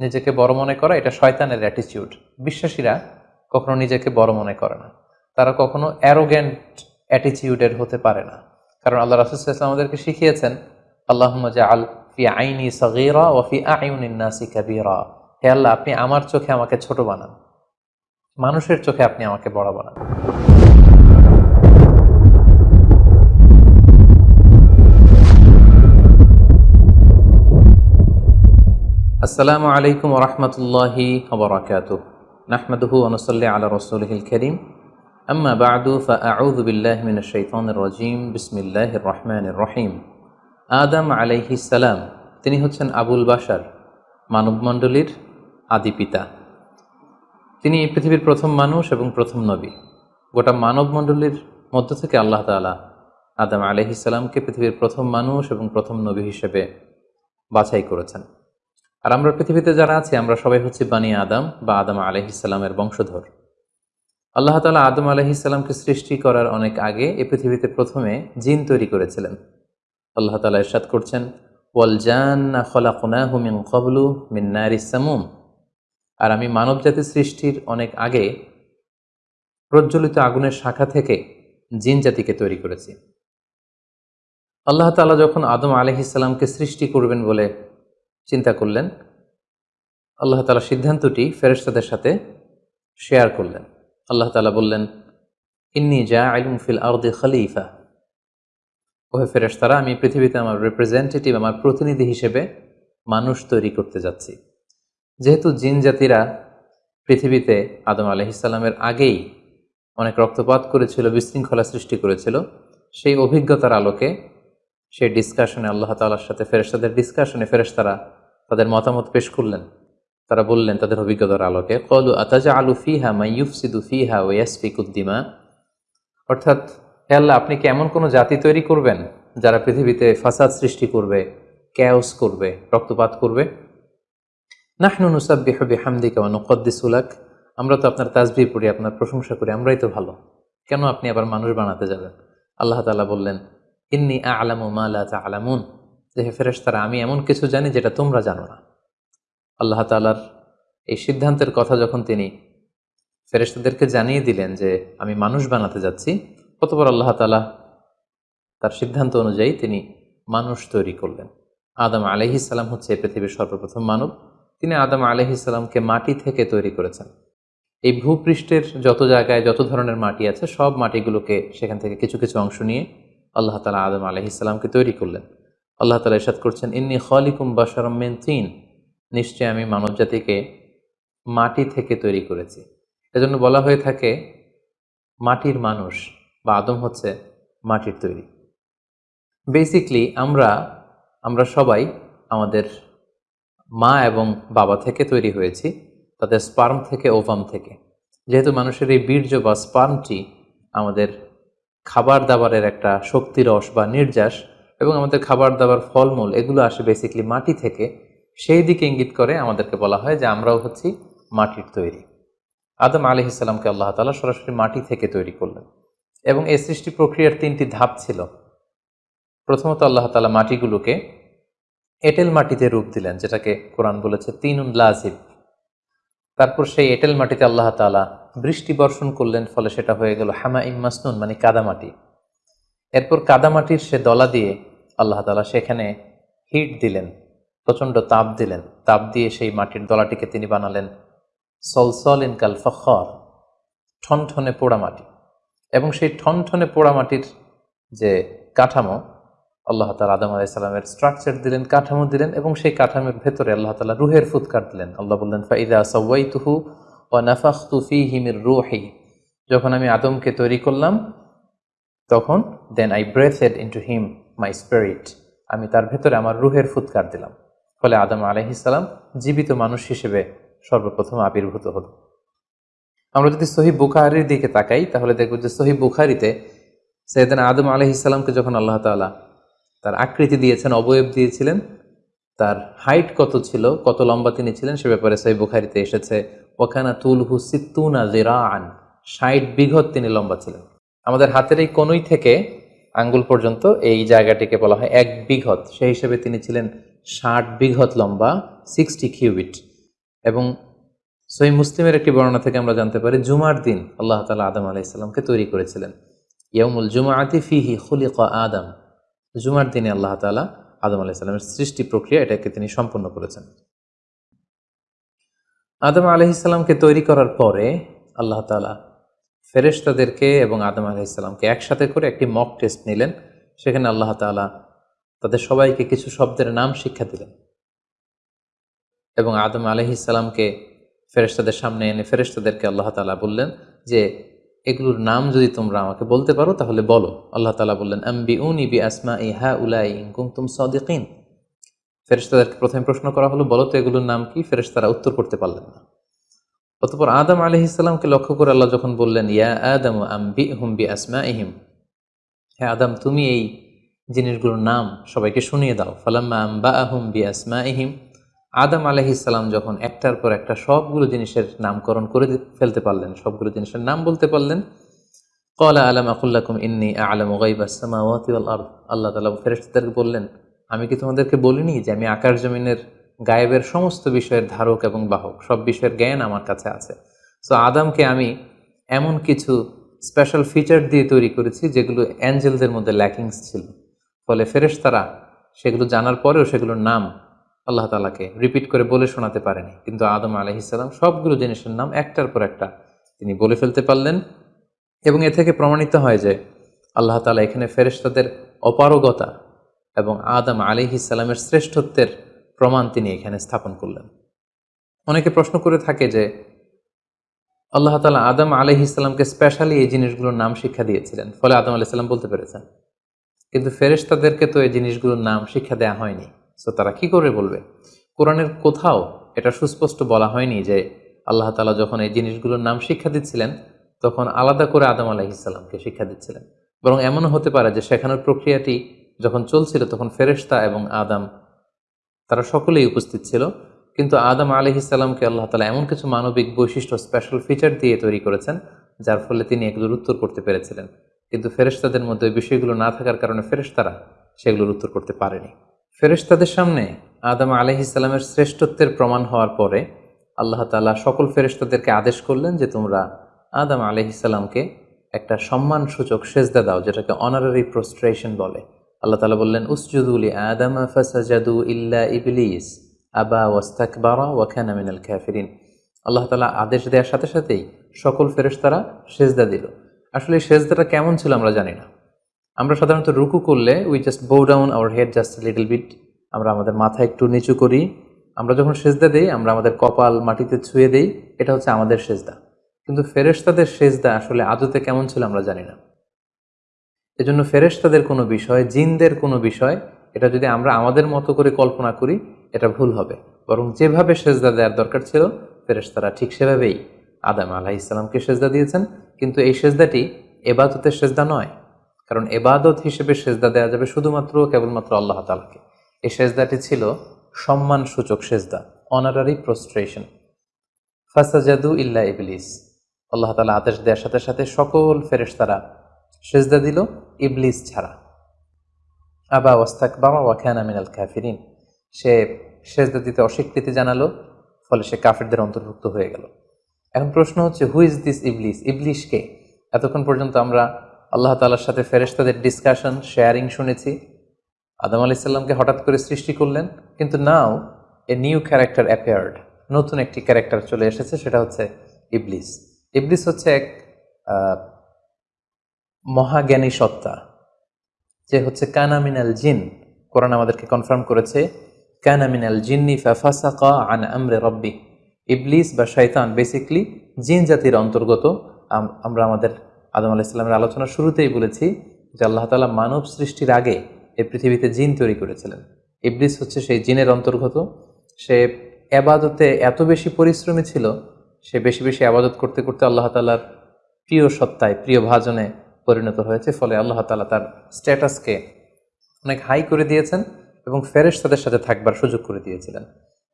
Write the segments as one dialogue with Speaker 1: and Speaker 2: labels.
Speaker 1: নিজেকে বড় মনে করা, এটা শয়তানের অ্যাটিচিউড বিশ্বাসীরা কখনো নিজেকে বড় মনে করে না। তারা কখনো অ্যারোগ্যান্ট অ্যাটিচিউডের হতে পারে না। কারণ আল্লাহ রাসুসাল্লাম আমাদেরকে শিখিয়েছেন আল্লাহ আল ফি আইনি সগীরা ও ফি আইউনিন্নাসি কাবীরা। হে আল্লাহ, আপনি আমার চোখে আমাকে ছোট বানান। মানুষের চোখে আপনি আমাকে বড় বানান। আসসালামু আলাইকুম ওরহমতুল্লাহি ওবরাকাত নাহমাদুহু অনুসল্লি আলা রসুলহিল করিম। আম্মা বাদু ফাআউযু বিল্লাহি রাজিম। বিসমিল্লাহির রহমানির রহিম। আদম আলাইহিস সালাম, তিনি হচ্ছেন আবুল বাশার, মানবমণ্ডলীর আদি পিতা। তিনি পৃথিবীর প্রথম মানুষ এবং প্রথম নবী। গোটা মানবমণ্ডলীর মধ্য থেকে আল্লাহ তাআলা আদম আলাইহিস সালামকে পৃথিবীর প্রথম মানুষ এবং প্রথম নবী হিসেবে বাছাই করেছেন। আর আমরা পৃথিবীতে যারা আছি, আমরা সবাই হচ্ছে বানি আদম বা আদম আলহিসাল্লামের বংশধর। আল্লাহ তালা আদম আলহিসাল্লামকে সৃষ্টি করার অনেক আগে এ পৃথিবীতে প্রথমে জিন তৈরি করেছিলেন। আল্লাহ তালা ইরশাদ করছেন, ওয়াল জান্না খলাকুনাহু মিন কবলু মিন নারিস সামুম। আর আমি মানব জাতি সৃষ্টির অনেক আগে প্রজ্বলিত আগুনের শাখা থেকে জিন জাতিকে তৈরি করেছি। আল্লাহ তালা যখন আদম আলহিসাল্লামকে সৃষ্টি করবেন বলে চিন্তা করলেন। আল্লাহ তালা সিদ্ধান্তটি ফেরেস্তাদের সাথে শেয়ার করলেন। আল্লাহ তালা বললেন, ইন্নি জা আইলুম ফিল আরদে খালিফা। ওহে ফেরেস্তারা আমি পৃথিবীতে আমার রিপ্রেজেন্টেটিভ আমার প্রতিনিধি হিসেবে মানুষ তৈরি করতে যাচ্ছি। যেহেতু জিন জাতিরা পৃথিবীতে আদম আলহিসাল্লামের আগেই অনেক রক্তপাত করেছিল, বিশৃঙ্খলা সৃষ্টি করেছিল, সেই অভিজ্ঞতার আলোকে সেই ডিসকাশনে আল্লাহ তালার সাথে ফেরেস্তাদের ডিসকাশনে ফেরেস্তারা তাদের মতামত পেশ করলেন। তারা বললেন, তাদের অভিজ্ঞতার আলোকে কলু আতাজা আলু ফিহা মাইয়ুফসিদু ফিহা ইয়াসফিকুদ্দিমা অর্থাৎ, হে আল্লাহ, আপনি কি এমন কোনো জাতি তৈরি করবেন যারা পৃথিবীতে ফাসাদ সৃষ্টি করবে ক্যাওস করবে, রক্তপাত করবে? নাহনু নুসাব্বিহ বিহামদিকা ওয়া নুকদ্দিসুলাক আমরা তো আপনার তাজবি পড়ি, আপনার প্রশংসা করি, আমরাই তো ভালো। কেন আপনি আবার মানুষ বানাতে যাবেন? আল্লাহ তালা বললেন, ইন্নি আলামু মালা তা আলামুন যে হে ফেরেশতারা, আমি এমন কিছু জানি যেটা তোমরা জানো না। আল্লাহ তালার এই সিদ্ধান্তের কথা যখন তিনি ফেরেশতাদেরকে জানিয়ে দিলেন যে, আমি মানুষ বানাতে যাচ্ছি কতবার আল্লাহ তালা তার সিদ্ধান্ত অনুযায়ী তিনি মানুষ তৈরি করলেন। আদম আলহিসাল্লাম হচ্ছে পৃথিবীর সর্বপ্রথম মানব। তিনি আদম আলহিসাল্লামকে মাটি থেকে তৈরি করেছেন। এই ভূপৃষ্ঠের যত জায়গায় যত ধরনের মাটি আছে, সব মাটিগুলোকে সেখান থেকে কিছু কিছু অংশ নিয়ে আল্লাহ তালা আদম আলহিসাল্লামকে তৈরি করলেন। আল্লাহ তালা ইসাদ করছেন, ইন্নি খলিকুম বাসারমেন তিন। নিশ্চয় আমি মানব জাতিকে মাটি থেকে তৈরি করেছি। এজন্য বলা হয়ে থাকে, মাটির মানুষ বা আদম হচ্ছে মাটির তৈরি। বেসিকলি আমরা আমরা সবাই আমাদের মা এবং বাবা থেকে তৈরি হয়েছি, তাদের স্পার্ম থেকে ওভাম থেকে। যেহেতু মানুষের এই বীর্য বা স্পার্মটি আমাদের খাবার দাবারের একটা শক্তিরস বা নির্যাস এবং আমাদের খাবার দাবার, ফলমূল, এগুলো আসে বেসিকলি মাটি থেকে। সেই দিকে ইঙ্গিত করে আমাদেরকে বলা হয় যে আমরাও হচ্ছি মাটির তৈরি। আদম আলি ইসলামকে আল্লাহ তালা সরাসরি মাটি থেকে তৈরি করলেন। এবং এই সৃষ্টি প্রক্রিয়ার তিনটি ধাপ ছিল। প্রথমত আল্লাহ তালা মাটিগুলোকে এটেল মাটিতে রূপ দিলেন, যেটাকে কোরআন বলেছে তিন লাজিব। তারপর সেই এটেল মাটিতে আল্লাহ তালা বৃষ্টি বর্ষণ করলেন, ফলে সেটা হয়ে গেল হামা ইমাসনুন মানে কাদামাটি। এরপর কাদামাটির সে দলা দিয়ে আল্লাহ তালা সেখানে হিট দিলেন, প্রচণ্ড তাপ দিলেন। তাপ দিয়ে সেই মাটির দলাটিকে তিনি বানালেন সলসল ইন কাল ফখর, ঠনঠনে পোড়া মাটি। এবং সেই ঠনঠনে পোড়া মাটির যে কাঠামো, আল্লাহ তালা আদম আলাইসাল্লামের স্ট্রাকচার দিলেন, কাঠামো দিলেন এবং সেই কাঠামোর ভেতরে আল্লাহ তালা রুহের ফুৎকার দিলেন। আল্লাহ বললেন, ফাইদা সওয়াই তুহু ও নাফাখ তুফি হিমির রুহি। যখন আমি আদমকে তৈরি করলাম, তখন then I breathed into him my spirit আমি তার ভেতরে আমার রুহের ফুৎকার দিলাম। ফলে আদম আলহিসাল্লাম জীবিত মানুষ হিসেবে সর্বপ্রথম আবির্ভূত হল। আমরা যদি সহি বুখারির দিকে তাকাই, তাহলে দেখব যে সহি বুখারিতে সৈয়দান আদম আলহিসাল্লামকে যখন আল্লাহ তালা তার আকৃতি দিয়েছেন, অবয়ব দিয়েছিলেন, তার হাইট কত ছিল, কত লম্বা তিনি ছিলেন, সে ব্যাপারে সহি বুখারিতে এসেছে ওখানা তুলহু সিত্তুনা জিরাআন ষাট বিঘত তিনি লম্বা ছিলেন। আমাদের হাতের এই কনুই থেকে আঙ্গুল পর্যন্ত এই জায়গাটিকে বলা হয় এক বিঘত। সেই হিসেবে তিনি ছিলেন ষাট বিঘত লম্বা, সিক্সটি কিউবিট। এবং সই মুসলিমের একটি বর্ণনা থেকে আমরা জানতে পারি, জুমার দিন আল্লাহ তালা আদম আলাইসাল্লামকে তৈরি করেছিলেন। ইয়মুল জুমাআতি ফিহি খুলিক আদম। জুমার দিনে আল্লাহ তালা আদম আলাইসাল্লামের সৃষ্টি প্রক্রিয়া এটাকে তিনি সম্পন্ন করেছেন। আদম আলহিসাল্লামকে তৈরি করার পরে আল্লাহ তালা ফেরেশতাদেরকে এবং আদম আলহিসাল্লামকে একসাথে করে একটি মক টেস্ট নিলেন। সেখানে আল্লাহ তালা তাদের সবাইকে কিছু শব্দের নাম শিক্ষা দিলেন। এবং আদম আলহিসাল্লামকে ফেরেশতাদের সামনে এনে ফেরেশতাদেরকে আল্লাহ তালা বললেন যে, এগুলোর নাম যদি তোমরা আমাকে বলতে পারো তাহলে বলো। আল্লাহ তালা বললেন আম্বি উনি বি আসমা ই হা উলাই কুমতুম সদিকিন। ফেরেশতাদেরকে প্রথমে প্রশ্ন করা হলো, বলো তো এগুলোর নাম কি? ফেরেশতারা উত্তর করতে পারলেন না। অতপর আদম আলি ইসলামকে লক্ষ্য করে আল্লাহ যখন বললেন, ইয়া আদম আম্বি হুম্বি আসমা ইহিম হ্যাঁ আদম, তুমি এই জিনিসগুলোর নাম সবাইকে শুনিয়ে দাও। ফালাম্মা আম্বা আহুম বি আসমা ইহিম আদম আলহিসাল্লাম যখন একটার পর একটা সবগুলো জিনিসের নামকরণ করে ফেলতে পারলেন, সবগুলো জিনিসের নাম বলতে পারলেন কলা আলাম আকুল্লাকুম ইন্নি আলম ওগাইবাসমাওয়াতি আল্লাহ তালা ফেরেস্তাদেরকে বললেন, আমি কি তোমাদেরকে বলিনি যে আমি আকাশ জমিনের গায়েবের সমস্ত বিষয়ের ধারক এবং বাহক, সব বিষয়ের জ্ঞান আমার কাছে আছে। সো আদামকে আমি এমন কিছু স্পেশাল ফিচার দিয়ে তৈরি করেছি, যেগুলো অ্যাঞ্জেলদের মধ্যে ল্যাকিংস ছিল। ফলে ফেরেশতারা সেগুলো জানার পরেও সেগুলোর নাম আল্লাহ তালাকে রিপিট করে বলে শোনাতে পারেনি। কিন্তু আদম আলহিসাল্লাম সবগুলো জিনিসের নাম একটার পর একটা তিনি বলে ফেলতে পারলেন এবং এ থেকে প্রমাণিত হয় যে আল্লাহ তালা এখানে ফেরেশতাদের অপারগতা এবং আদম আলিহিসাল্লামের শ্রেষ্ঠত্বের প্রমাণ তিনি এখানে স্থাপন করলেন। অনেকে প্রশ্ন করে থাকে যে, আল্লাহ তালা আদম আলহিসাল্লামকে স্পেশালি এই জিনিসগুলোর নাম শিক্ষা দিয়েছিলেন। ফলে আদম আলাইসাল্লাম বলতে পেরেছেন। কিন্তু ফেরেশতাদেরকে তো এই জিনিসগুলোর নাম শিক্ষা দেওয়া হয়নি। সো তারা কি করে বলবে? কোরআনের কোথাও এটা সুস্পষ্ট বলা হয়নি যে, আল্লাহ তালা যখন এই জিনিসগুলোর নাম শিক্ষা দিচ্ছিলেন, তখন আলাদা করে আদম আলাহিসাল্লামকে শিক্ষা দিচ্ছিলেন। বরং এমনও হতে পারে যে, শেখানোর প্রক্রিয়াটি যখন চলছিল, তখন ফেরেশতা এবং আদম তারা সকলেই উপস্থিত ছিল। কিন্তু আদম আলহিসাল্লামকে আল্লাহ তালা এমন কিছু মানবিক বৈশিষ্ট্য স্পেশাল ফিচার দিয়ে তৈরি করেছেন, যার ফলে তিনি এগুলোর উত্তর করতে পেরেছিলেন। কিন্তু ফেরেশতাদের মধ্যে বিষয়গুলো না থাকার কারণে ফেরেশতারা সেগুলোর উত্তর করতে পারেনি। ফেরেশতাদের সামনে আদম আলহিসাল্লামের শ্রেষ্ঠত্বের প্রমাণ হওয়ার পরে আল্লাহ তালা সকল ফেরেশতাদেরকে আদেশ করলেন যে তোমরা আদম আলহিসাল্লামকে একটা সম্মানসূচক সেজদা দাও, যেটাকে অনারারি প্রস্ট্রেশন বলে। আল্লাহ তালা বললেন উসজুদুলি আদম ফাসাজাদু ইল্লা ইবলিস, আবা ওয়াস্তাকবারা ওয়াখানা মিনাল ক্যাফিরিন আল্লাহ তালা আদেশ দেওয়ার সাথে সাথেই সকল ফেরেশতারা সেজদা দিল। আসলে সেজদাটা কেমন ছিল আমরা জানি না। আমরা সাধারণত রুকু করলে we just bow down our head just little bit আমরা আমাদের মাথা একটু নিচু করি, আমরা যখন সেজদা দিই, আমরা আমাদের কপাল মাটিতে ছুঁয়ে দিই, এটা হচ্ছে আমাদের সেজদা। কিন্তু ফেরেশতাদের সেজদা আসলে আদতে কেমন ছিল আমরা জানি না। এজন্য ফেরেশতাদের কোনো বিষয়, জিনদের কোনো বিষয়, এটা যদি আমরা আমাদের মতো করে কল্পনা করি, এটা ভুল হবে। বরং যেভাবে সেজদা দেওয়ার দরকার ছিল, ফেরেশতারা ঠিক সেভাবেই আদাম আলাহ ইসলামকে সেজদা দিয়েছেন। কিন্তু এই সেজদাটি এবাদতের সেজদা নয়। কারণ এবাদত হিসেবে সেজদা দেওয়া যাবে শুধুমাত্র কেবলমাত্র আল্লাহ তালাকে এই সেজদাটি ছিল সম্মান সূচক সেজদা অনারারি প্রস্ট্রেশন ফাসাজাদু ইল্লা ইবলিস। আল্লাহ তালা আদেশ দেওয়ার সাথে সাথে সকল ফেরেশতারা সেজদা দিল। ইবলিস ছাড়া। আবা ওয়াস্তাক বাবা ওয়াখানা মিনাল কাফিরিন। সে সেজদা দিতে অস্বীকৃতি জানালো, ফলে সে কাফিরদের অন্তর্ভুক্ত হয়ে গেল। এখন প্রশ্ন হচ্ছে হু ইজ দিস ইবলিস? ইবলিশকে এতক্ষণ পর্যন্ত আমরা আল্লাহ তালার সাথে ফেরেস্তাদের ডিসকাশন শেয়ারিং শুনেছি। আদম আলি সাল্লামকে হঠাৎ করে সৃষ্টি করলেন, কিন্তু now a new character appeared নতুন একটি ক্যারেক্টার চলে এসেছে, সেটা হচ্ছে ইবলিস। ইবলিস হচ্ছে এক মহাজ্ঞানী সত্তা, যে হচ্ছে কানামিনাল জিন। কোরআন আমাদেরকে কনফার্ম করেছে কানামিনাল জিন্নি ফাফাসাকা আন আমরে রব্বি। ইবলিস বা শৈতান বেসিকলি জিন জাতির অন্তর্গত। আমরা আমাদের আদম আলাহ ইসলামের আলোচনার শুরুতেই বলেছি যে আল্লাহ তালা মানব সৃষ্টির আগে এই পৃথিবীতে জিন তৈরি করেছিলেন। ইবলিস হচ্ছে সেই জিনের অন্তর্গত। সে এবাদতে এত বেশি পরিশ্রমী ছিল, সে বেশি বেশি আবাদত করতে করতে আল্লাহ তালার প্রিয় সত্তায়, প্রিয় ভাজনে পরিণত হয়েছে, ফলে আল্লাহ তালা তার স্ট্যাটাসকে অনেক হাই করে দিয়েছেন এবং ফেরেশ তাদের সাথে থাকবার সুযোগ করে দিয়েছিলেন।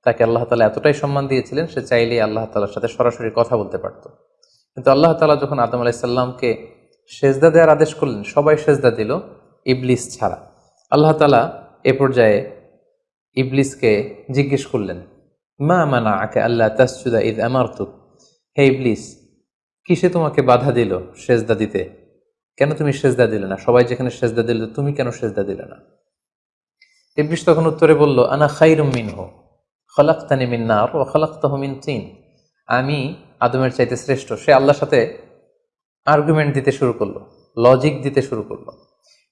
Speaker 1: তাকে আল্লাহ তালা এতটাই সম্মান দিয়েছিলেন, সে চাইলেই আল্লাহ তালার সাথে সরাসরি কথা বলতে পারত। কিন্তু আল্লাহ তালা যখন আদম আলাইসাল্লামকে সেজদা দেওয়ার আদেশ করলেন, সবাই সেজদা দিল ইবলিস ছাড়া। আল্লাহ তালা এ পর্যায়ে ইবলিসকে জিজ্ঞেস করলেন, মা মানা আকে আল্লাহ তাসজুদা ইদ আমারতুক? হে ইবলিস, কিসে তোমাকে বাধা দিল সেজদা দিতে? কেন তুমি সেজদা দিলে না? সবাই যেখানে সেজদা দিল, তুমি কেন সেজদা দিলে না? ইবলিস তখন উত্তরে বলল, আনা খাইরুম মিনহ, খলাক্তানি মিন নার ও খলাক্তাহ মিন তিন। আমি আদমের চাইতে শ্রেষ্ঠ। সে আল্লাহর সাথে আর্গুমেন্ট দিতে শুরু করল লজিক দিতে শুরু করল।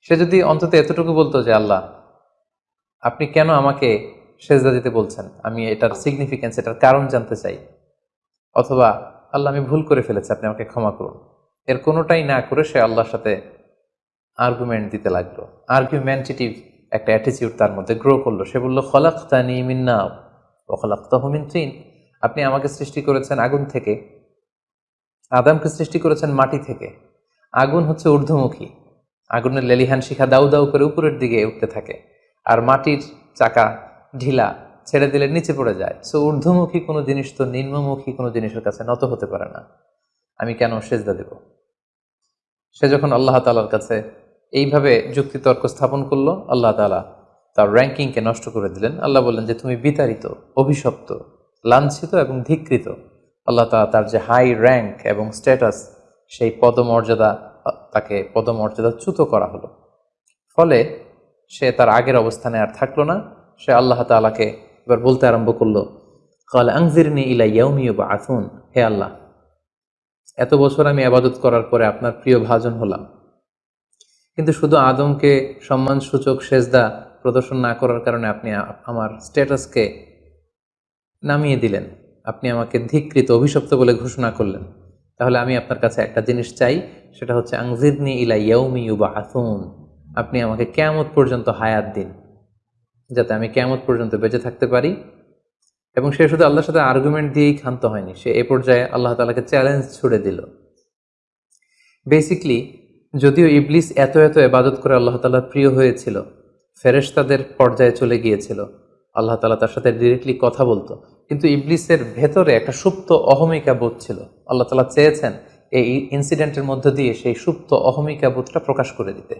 Speaker 1: সে যদি অন্তত এতটুকু বলতো যে, আল্লাহ, আপনি কেন আমাকে সেজদা দিতে বলছেন? আমি এটার সিগনিফিকেন্স এটার কারণ জানতে চাই। অথবা, আল্লাহ, আমি ভুল করে ফেলেছি, আপনি আমাকে ক্ষমা করুন। এর কোনোটাই না করে সে আল্লাহর সাথে আর্গুমেন্ট দিতে লাগল। আর্গুমেন্টেটিভ একটা অ্যাটিচিউড তার মধ্যে গ্রো করল। সে বলল, খলাক্তানি মিন্না ও খলাক্তাহমিন তিন। আপনি আমাকে সৃষ্টি করেছেন আগুন থেকে। আদামকে সৃষ্টি করেছেন মাটি থেকে। আগুন হচ্ছে ঊর্ধ্বমুখী। আগুনের লেলিহান শিখা দাউ দাউ করে উপরের দিকে উঠতে থাকে। আর মাটির চাকা ঢিলা ছেড়ে দিলে নিচে পড়ে যায়। সো ঊর্ধ্বমুখী কোনো জিনিস তো নিম্নমুখী কোনো জিনিসের কাছে নত হতে পারে না। আমি কেন সেজদা দেব? সে যখন আল্লাহ তালার কাছে এইভাবে যুক্তিতর্ক স্থাপন করল, আল্লাহ তালা তার র্যাঙ্কিংকে নষ্ট করে দিলেন। আল্লাহ বললেন যে, তুমি বিতাড়িত, অভিশপ্ত, লাঞ্ছিত এবং ধিকৃত। আল্লাহ তালা তার যে হাই র্যাঙ্ক এবং স্ট্যাটাস সেই পদমর্যাদা, তাকে পদমর্যাদাচ্যুত করা হলো। ফলে সে তার আগের অবস্থানে আর থাকল না। সে আল্লাহ তালাকে এবার বলতে আরম্ভ করল, কাল আংজিরনি ইলা ইয়াউমিও বা আথুন হে আল্লাহ এত বছর আমি আবাদত করার পরে আপনার প্রিয় ভাজন হলাম। কিন্তু শুধু আদমকে সম্মানসূচক সেজদা প্রদর্শন না করার কারণে আপনি আমার স্ট্যাটাসকে নামিয়ে দিলেন। আপনি আমাকে ধিকৃত, অভিশপ্ত বলে ঘোষণা করলেন। তাহলে আমি আপনার কাছে একটা জিনিস চাই, সেটা হচ্ছে আংজিরনি ইলা ইয়াউমি ইউবা আথুন আপনি আমাকে কেয়ামত পর্যন্ত হায়াত দিন, যাতে আমি কেয়ামত পর্যন্ত বেঁচে থাকতে পারি। এবং সে শুধু আল্লাহর সাথে আর্গুমেন্ট দিয়েই ক্ষান্ত হয়নি, সে এ পর্যায়ে আল্লাহ তালাকে চ্যালেঞ্জ ছুড়ে দিল। বেসিকলি যদিও ইবলিস এত এত এবাদত করে আল্লাহ তালার প্রিয় হয়েছিল, ফেরেশতাদের পর্যায়ে চলে গিয়েছিল, আল্লাহ তালা তার সাথে ডিরেক্টলি কথা বলতো, কিন্তু ইবলিসের ভেতরে একটা সুপ্ত অহমিকা বোধ ছিল। আল্লাহ তালা চেয়েছেন এই ইনসিডেন্টের মধ্য দিয়ে সেই সুপ্ত অহমিকা বোধটা প্রকাশ করে দিতে।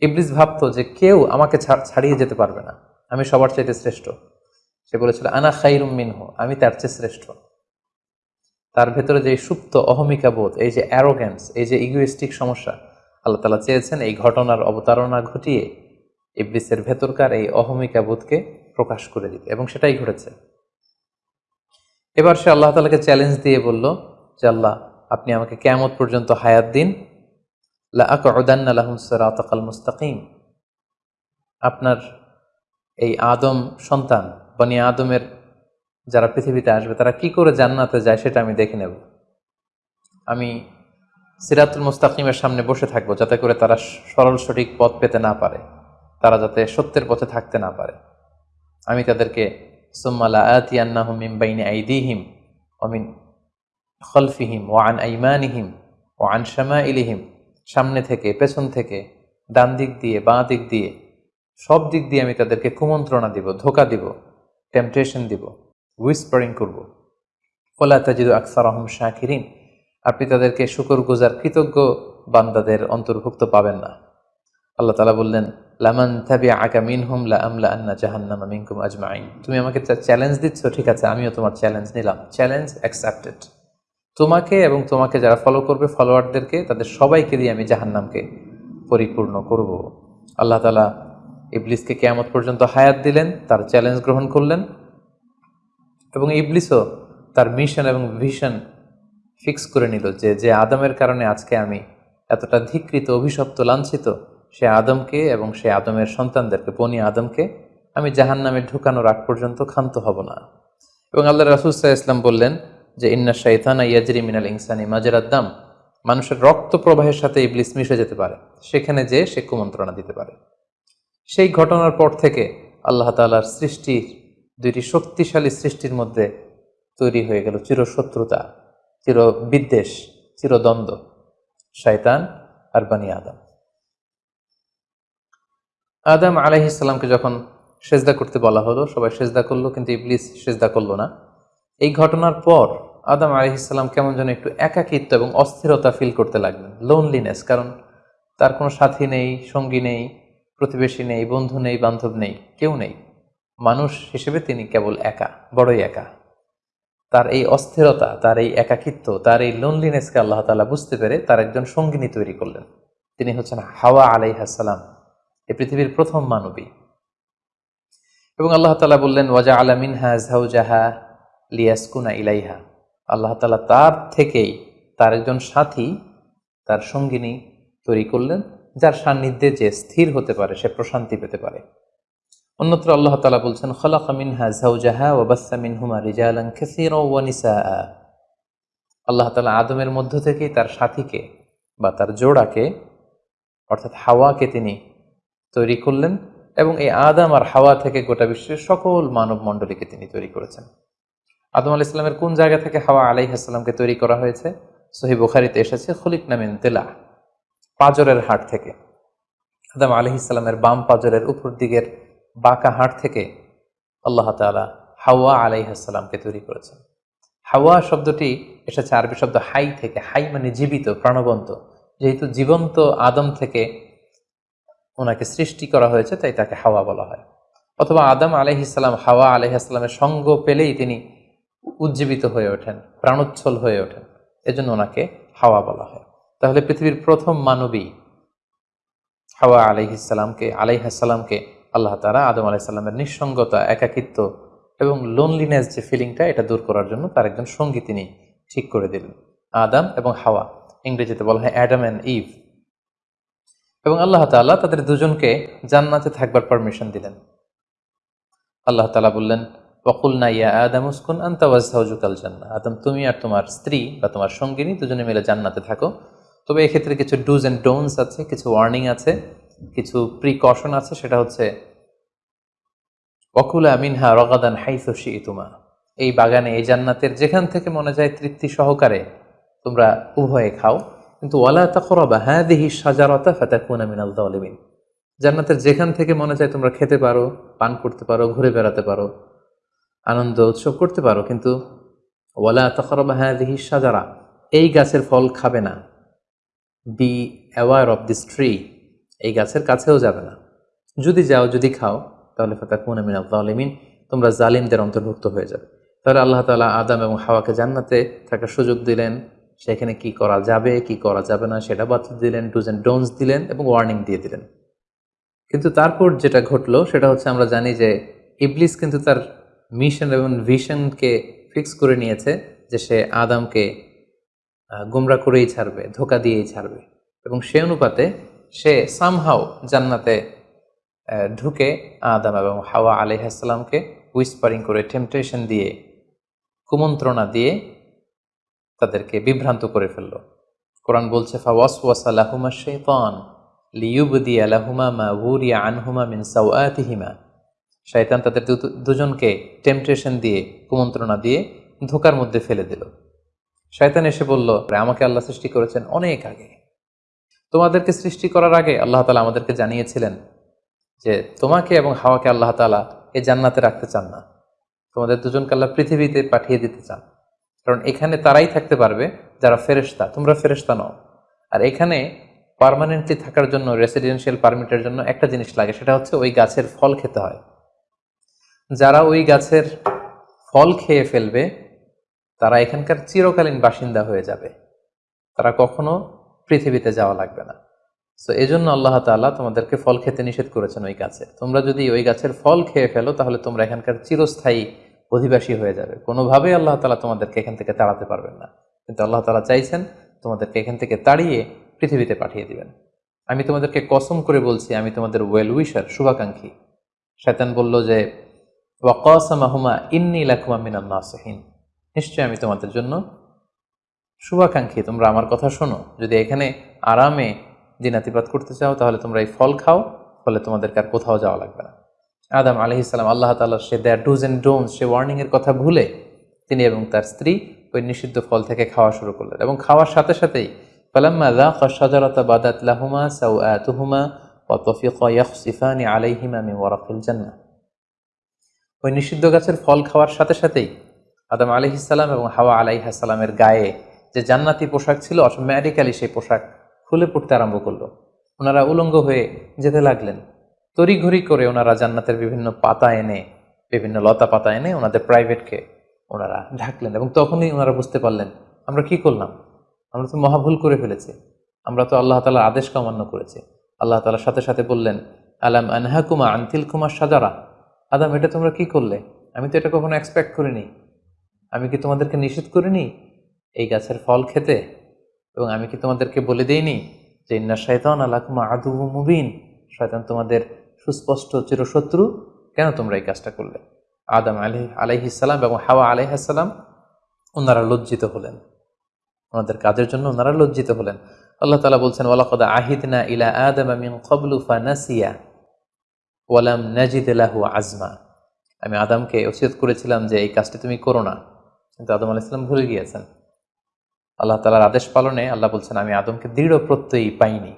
Speaker 1: ইবলিস ভাবতো যে কেউ আমাকে ছাড়- ছাড়িয়ে যেতে পারবে না, আমি সবার চাইতে শ্রেষ্ঠ। সে বলেছিল, আনা খাইরুম মিনহু, আমি তার চেয়ে শ্রেষ্ঠ। তার ভেতরে যে সুপ্ত অহমিকা বোধ, এই যে অ্যারোগ্যান্স এই যে ইগোয়েস্টিক সমস্যা, আল্লাহ তালা চেয়েছেন এই ঘটনার অবতারণা ঘটিয়ে ইবলিসের ভেতরকার এই অহমিকা বোধকে প্রকাশ করে দিতে, এবং সেটাই ঘটেছে। এবার সে আল্লাহ তালাকে চ্যালেঞ্জ দিয়ে বলল যে, আল্লাহ, আপনি আমাকে কেমত পর্যন্ত হায়াত দিন। লা আকউদান্না লাহুম সিরাতাকাল মুস্তাকিম। আপনার এই আদম সন্তান বনি আদমের যারা পৃথিবীতে আসবে, তারা কি করে জান্নাতে যায় সেটা আমি দেখে নেব। আমি সিরাতুল মুস্তাকিমের সামনে বসে থাকব যাতে করে তারা সরল সঠিক পথ পেতে না পারে, তারা যাতে সত্যের পথে থাকতে না পারে। আমি তাদেরকে সুম্মালা আতি আন্নাহুম মিন বাইনি আইদিহিম অমিন খলফিহিম ও আন আইমানিহিম ও আন শ্যামা ইলিহিম সামনে থেকে, পেছন থেকে, ডান দিক দিয়ে, বাঁ দিক দিয়ে, সব দিক দিয়ে আমি তাদেরকে কুমন্ত্রণা দিব, ধোকা দিব। টেম্পটেশন দিব উইসপারিং করব। ওলা তাজিদু আকসার আহম শাকিরিন, আপনি তাদেরকে শুকর গুজার কৃতজ্ঞ বান্দাদের অন্তর্ভুক্ত পাবেন না। আল্লাহ তালা বললেন, লামান থাবি আকা মিন হুম লা আমলা আন্না জাহান্নামা মিনকুম আজমাইন তুমি আমাকে চ্যালেঞ্জ দিচ্ছ, ঠিক আছে, আমিও তোমার চ্যালেঞ্জ নিলাম। চ্যালেঞ্জ অ্যাকসেপ্টেড তোমাকে এবং তোমাকে যারা ফলো করবে ফলোয়ারদেরকে তাদের সবাইকে দিয়ে আমি জাহান্নামকে পরিপূর্ণ করব। আল্লাহ তালা ইবলিসকে কেয়ামত পর্যন্ত হায়াত দিলেন, তার চ্যালেঞ্জ গ্রহণ করলেন এবং ইবলিসও তার মিশন এবং ভিশন ফিক্স করে নিল যে যে আদমের কারণে আজকে আমি এতটা ধিকৃত, অভিশপ্ত, লাঞ্ছিত, সে আদমকে এবং সে আদমের সন্তানদেরকে, বনি আদমকে আমি জাহান নামে ঢুকানোর আগ পর্যন্ত ক্ষান্ত হব না। এবং আল্লাহ রাসুসাহ ইসলাম বললেন যে, ইন্না শাইতানা ইয়াজরি মিনাল ইনসানি মাজরাদ্দাম মানুষের রক্ত প্রবাহের সাথে ইবলিস মিশে যেতে পারে, সেখানে যে সে কুমন্ত্রণা দিতে পারে। সেই ঘটনার পর থেকে আল্লাহ তালার সৃষ্টির দুইটি শক্তিশালী সৃষ্টির মধ্যে তৈরি হয়ে গেল চিরশত্রুতা চির বিদ্বেষ চিরদ্বন্দ্ব, শয়তান আর বানি আদম। আদম আলাইহিসাল্লামকে যখন সেজদা করতে বলা হলো, সবাই সেজদা করল, কিন্তু ইবলিস সেজদা করল না। এই ঘটনার পর আদম আলাইহিসাল্লাম কেমন যেন একটু একাকিত্ব এবং অস্থিরতা ফিল করতে লাগলেন লোনলিনেস কারণ তার কোনো সাথী নেই, সঙ্গী নেই প্রতিবেশী নেই, বন্ধু নেই, বান্ধব নেই, কেউ নেই। মানুষ হিসেবে তিনি কেবল একা, বড়ই একা। তার এই অস্থিরতা, তার এই একাকিত্ব, তার এই লোনলিনেসকে আল্লাহ তালা বুঝতে পেরে তার একজন সঙ্গিনী তৈরি করলেন। তিনি হচ্ছেন হাওয়া আলাইহাসালাম এই পৃথিবীর প্রথম মানবী। এবং আল্লাহ তালা বললেন ওয়াজা আলামিনহা জাহা লিয়াসকুনা ইলাইহা। আল্লাহ তালা তার থেকেই তার একজন সাথী, তার সঙ্গিনী তৈরি করলেন। যার সান্নিধ্যে যে স্থির হতে পারে, সে প্রশান্তি পেতে পারে। অন্যত্র আল্লাহ তালা বলছেন, খলাকা মিনহা জাউজাহা ওবাসা মিনহুমা রিজালান খেসির ওয়ানিসা আল্লাহ তালা আদমের মধ্য থেকেই তার সাথীকে বা তার জোড়াকে, অর্থাৎ হাওয়াকে তিনি তৈরি করলেন এবং এই আদম আর হাওয়া থেকে গোটা বিশ্বের সকল মানব মণ্ডলীকে তিনি তৈরি করেছেন। আদম আল ইসলামের কোন জায়গা থেকে হাওয়া আলাইহাসাল্লামকে তৈরি করা হয়েছে? সহি বুখারিতে এসেছে খলিক নামিন তেলা পাজরের হাট থেকে। আদম ইসলামের বাম পাজরের উপর দিকের বাঁকা হাট থেকে আল্লাহ তালা হাওয়া আলাইহাসাল্লামকে তৈরি করেছেন। হাওয়া শব্দটি এসেছে আরবি শব্দ হাই থেকে, হাই মানে জীবিত, প্রাণবন্ত। যেহেতু জীবন্ত আদম থেকে ওনাকে সৃষ্টি করা হয়েছে, তাই তাকে হাওয়া বলা হয়। অথবা আদম আলহিসাল্লাম হাওয়া আলহিহাস্লামের সঙ্গ পেলেই তিনি উজ্জীবিত হয়ে ওঠেন, প্রাণোচ্ছল হয়ে ওঠেন। এজন্য ওনাকে হাওয়া বলা হয়। তাহলে পৃথিবীর প্রথম মানবী হাওয়া আলাইহিসাল্লামকে আলাইহাসাল্লামকে আল্লাহ তারা আদম আলাইসাল্লামের নিঃসঙ্গতা, একাকিত্ব এবং লোনলিনেস যে ফিলিংটা এটা দূর করার জন্য তার একজন সঙ্গী তিনি ঠিক করে দিলেন। আদাম এবং হাওয়া, ইংরেজিতে বলা হয় অ্যাডাম অ্যান্ড ইভ। এবং আল্লাহ তাল্লাহ তাদের দুজনকে জান্নাতে থাকবার পারমিশন দিলেন। আল্লাহ তালা বললেন বকুল নাইয়া আদাম উসকুন আন্তাওয়াজহাউজুকাল জান্না আদম, তুমি আর তোমার স্ত্রী বা তোমার সঙ্গিনী দুজনে মিলে জান্নাতে থাকো। তবে এক্ষেত্রে কিছু ডুজ অ্যান্ড ডোনস আছে, কিছু ওয়ার্নিং আছে, কিছু প্রিকশন আছে, সেটা হচ্ছে অকুলা মিনহা রগাদান হাইসি তুমা এই বাগানে, এই জান্নাতের যেখান থেকে মনে যায় তৃপ্তি সহকারে তোমরা উভয়ে খাও। কিন্তু ওয়ালা তাকরবা হ্যাঁ দেহি সাজারতা ফাতাকুনা মিনাল দলিমিন জান্নাতের যেখান থেকে মনে চায় তোমরা খেতে পারো, পান করতে পারো, ঘুরে বেড়াতে পারো, আনন্দ উৎসব করতে পারো, কিন্তু ওয়ালা তখরবা হ্যাঁ দেহি সাজারা এই গাছের ফল খাবে না। Be aware of this tree এই গাছের কাছেও যাবে না। যদি যাও, যদি খাও, তাহলে ফাতাকুনা মিনাল দলিমিন তোমরা জালিমদের অন্তর্ভুক্ত হয়ে যাবে। তাহলে আল্লাহ তালা আদাম এবং হাওয়াকে জান্নাতে থাকার সুযোগ দিলেন। সেখানে কি করা যাবে, কি করা যাবে না, সেটা বাতিল দিলেন ডুজ অ্যান্ড ডোনস দিলেন এবং ওয়ার্নিং দিয়ে দিলেন। কিন্তু তারপর যেটা ঘটলো, সেটা হচ্ছে আমরা জানি যে ইবলিস কিন্তু তার মিশন এবং ভিশনকে ফিক্স করে নিয়েছে যে সে আদামকে গুমরা করেই ছাড়বে, ধোকা দিয়েই ছাড়বে। এবং সে অনুপাতে সে সামহাও জান্নাতে ঢুকে আদাম এবং হাওয়া আলিহাসাল্লামকে উইসপারিং করে টেম্পটেশন দিয়ে, কুমন্ত্রণা দিয়ে তাদেরকে বিভ্রান্ত করে ফেলল। কোরআন বলছে ফাওয়াস ওয়াসালাহুমা শেতান লিউবদি আলাহুমা মা উরিয়া আনহুমা মিন সাউআতিহিমা শয়তান তাদের দুজনকে টেম্পটেশন দিয়ে, কুমন্ত্রণা দিয়ে ধোকার মধ্যে ফেলে দিল। শয়তান এসে বলল আমাকে আল্লাহ সৃষ্টি করেছেন অনেক আগে। তোমাদেরকে সৃষ্টি করার আগে আল্লাহ তালা আমাদেরকে জানিয়েছিলেন যে তোমাকে এবং হাওয়াকে আল্লাহ তালা এই জান্নাতে রাখতে চান না। তোমাদের দুজনকে আল্লাহ পৃথিবীতে পাঠিয়ে দিতে চান। কারণ এখানে তারাই থাকতে পারবে, যারা ফেরেস্তা তোমরা ফেরেস্তা নও। আর এখানে পারমানেন্টলি থাকার জন্য, রেসিডেন্সিয়াল পারমিটের জন্য একটা জিনিস লাগে, সেটা হচ্ছে ওই গাছের ফল খেতে হয়। যারা ওই গাছের ফল খেয়ে ফেলবে তারা এখানকার চিরকালীন বাসিন্দা হয়ে যাবে। তারা কখনো পৃথিবীতে যাওয়া লাগবে না। তো এই জন্য আল্লাহ তাল্লাহ তোমাদেরকে ফল খেতে নিষেধ করেছেন ওই গাছে। তোমরা যদি ওই গাছের ফল খেয়ে ফেলো, তাহলে তোমরা এখানকার চিরস্থায়ী অধিবাসী হয়ে যাবে। কোনোভাবেই আল্লাহ তালা তোমাদেরকে এখান থেকে তাড়াতে পারবেন না। কিন্তু আল্লাহ তালা চাইছেন তোমাদেরকে এখান থেকে তাড়িয়ে পৃথিবীতে পাঠিয়ে দিবেন। আমি তোমাদেরকে কসম করে বলছি, আমি তোমাদের ওয়েল উইশার শুভাকাঙ্ক্ষী। শয়তান বলল যে ওয়াকসামাহুমা ইন্নি লাকুমা মিনাল নাসহীন। নিশ্চয়ই আমি তোমাদের জন্য শুভাকাঙ্ক্ষী। তোমরা আমার কথা শোনো। যদি এখানে আরামে দিনাতিপাত করতে চাও, তাহলে তোমরা এই ফল খাও, ফলে তোমাদেরকে আর কোথাও যাওয়া লাগবে না। আদাম আলহ ইসলাম আল্লাহ তাল্লাহ say their dos and don'ts সে ওয়ার্নিংয়ের কথা ভুলে তিনি এবং তার স্ত্রী ওই নিষিদ্ধ ফল থেকে খাওয়া শুরু করলেন এবং খাওয়ার সাথে সাথেই লাহুমা ওই নিষিদ্ধ গাছের ফল খাওয়ার সাথে সাথেই আদম আলহিসাল্লাম এবং হাওয়া আলাই আলাইহাসাল্লামের গায়ে যে জান্নাতি পোশাক ছিল অটোমেটিক্যালি সেই পোশাক খুলে পড়তে আরম্ভ করল। ওনারা উলঙ্গ হয়ে যেতে লাগলেন। তড়িঘড়ি করে ওনারা জান্নাতের বিভিন্ন পাতা এনে, বিভিন্ন লতা পাতা এনে ওনাদের প্রাইভেটকে ওনারা ঢাকলেন এবং তখনই ওনারা বুঝতে পারলেন, আমরা কি করলাম? আমরা তো মহাভুল করে ফেলেছি। আমরা তো আল্লাহ তালার আদেশকে অমান্য করেছি। আল্লাহ তালার সাথে সাথে বললেন, আলাম আনহাকুমা আনতিল কুমার সাজারা আদাম, এটা তোমরা কি করলে? আমি তো এটা কখনো এক্সপেক্ট করিনি। আমি কি তোমাদেরকে নিষেধ করিনি এই গাছের ফল খেতে? এবং আমি কি তোমাদেরকে বলে দেইনি যে ইন্না শয়তান আলাকুমা আদু মুবিন? শয়তান তোমাদের সুস্পষ্ট চিরশত্রু। কেন তোমরা এই কাজটা করলে? আদম আলহি আলাইহিসাল্লাম এবং হাওয়া আলাইহাসাল্লাম ওনারা লজ্জিত হলেন। ওনাদের কাজের জন্য ওনারা লজ্জিত হলেন। আল্লাহ তালা বলছেন, ওয়ালাকদা আহিদনা ইলা আদম মিন কবলু ফানাসিয়া ওয়ালাম নাজিদ আজমা। আমি আদমকে ওসিয়ত করেছিলাম যে এই কাজটি তুমি করো না। কিন্তু আদম আলাইসাল্লাম ভুলে গিয়েছেন। আল্লাহ তালার আদেশ পালনে আল্লাহ বলছেন, আমি আদমকে দৃঢ় প্রত্যয়ী পাইনি।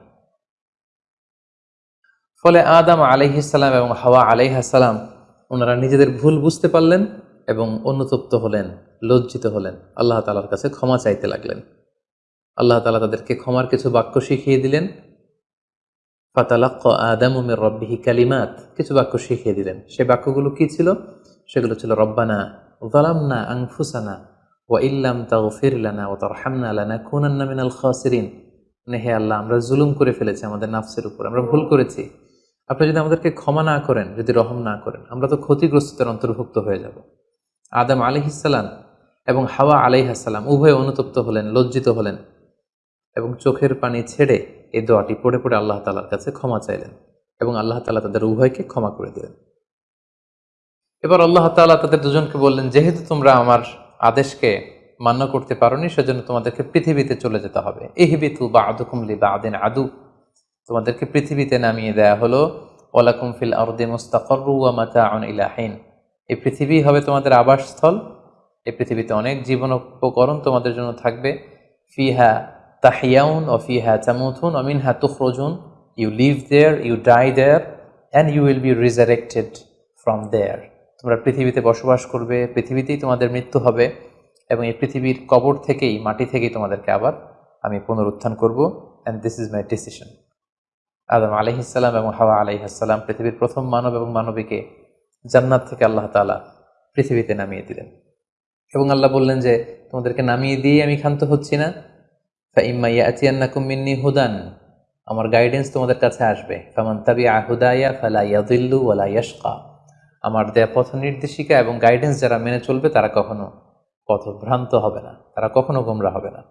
Speaker 1: ফলে আদম আলাইহিসাল্লাম এবং হাওয়া আলাইহাসাল্লাম ওনারা নিজেদের ভুল বুঝতে পারলেন এবং অনুতপ্ত হলেন, লজ্জিত হলেন। আল্লাহ তালার কাছে ক্ষমা চাইতে লাগলেন। আল্লাহ তালা তাদেরকে ক্ষমার কিছু বাক্য শিখিয়ে দিলেন। ফাতালাক্ক আদম উমের রব্বিহি কালিমাত, কিছু বাক্য শিখিয়ে দিলেন। সে বাক্যগুলো কি ছিল? সেগুলো ছিল, রব্বানা জালামনা আংফুসানা ওয়া ইল্লাম তাগফির লানা ও তারহামনা লানা কুনান্না মিনাল খাসিরিন মানে আল্লাহ, আমরা জুলুম করে ফেলেছি আমাদের নাফসের উপর, আমরা ভুল করেছি। আপনি যদি আমাদেরকে ক্ষমা না করেন, যদি রহম না করেন, আমরা তো ক্ষতিগ্রস্তদের অন্তর্ভুক্ত হয়ে যাব। আদম আলিহিসাল্লাম এবং হাওয়া আলাইহাসাল্লাম উভয় অনুতপ্ত হলেন, লজ্জিত হলেন এবং চোখের পানি ছেড়ে এই দোয়াটি পড়ে পড়ে আল্লাহ তালার কাছে ক্ষমা চাইলেন এবং আল্লাহ তালা তাদের উভয়কে ক্ষমা করে দিলেন। এবার আল্লাহ তালা তাদের দুজনকে বললেন, যেহেতু তোমরা আমার আদেশকে মান্য করতে পারোনি, সেজন্য তোমাদেরকে পৃথিবীতে চলে যেতে হবে। এহিবিতু বা আদুকুমলি বা আদিন আদু। তোমাদেরকে পৃথিবীতে নামিয়ে দেয়া হলো ওলাকুম ফিল আরদে মুস্তাকরু মাতা আন ইলাহিন এই পৃথিবী হবে তোমাদের আবাসস্থল। এই পৃথিবীতে অনেক জীবন উপকরণ তোমাদের জন্য থাকবে। ফিহা তাহিয়াউন ও ফিহা চামুথুন অমিনহা তুখরজুন। You live there you die there and you will be resurrected from there তোমরা পৃথিবীতে বসবাস করবে, পৃথিবীতেই তোমাদের মৃত্যু হবে এবং এই পৃথিবীর কবর থেকেই, মাটি থেকেই তোমাদেরকে আবার আমি পুনরুত্থান করব and this is my decision আদম আলহিসাল্লাম এবং হাওয়া আলহিহাসাল্লাম পৃথিবীর প্রথম মানব এবং মানবীকে জান্নাত থেকে আল্লাহ তালা পৃথিবীতে নামিয়ে দিলেন। এবং আল্লাহ বললেন যে, তোমাদেরকে নামিয়ে দিয়ে আমি ক্ষান্ত হচ্ছি না। মিন্নি হুদান। আমার গাইডেন্স তোমাদের কাছে আসবে। ফামান তাবি আহুদাইয়া ফালা ইয়াদিল্লু ওয়ালা ইয়াশকা। আমার দেয়া পথ নির্দেশিকা এবং গাইডেন্স যারা মেনে চলবে তারা কখনো পথভ্রান্ত হবে না, তারা কখনো গোমরা হবে না।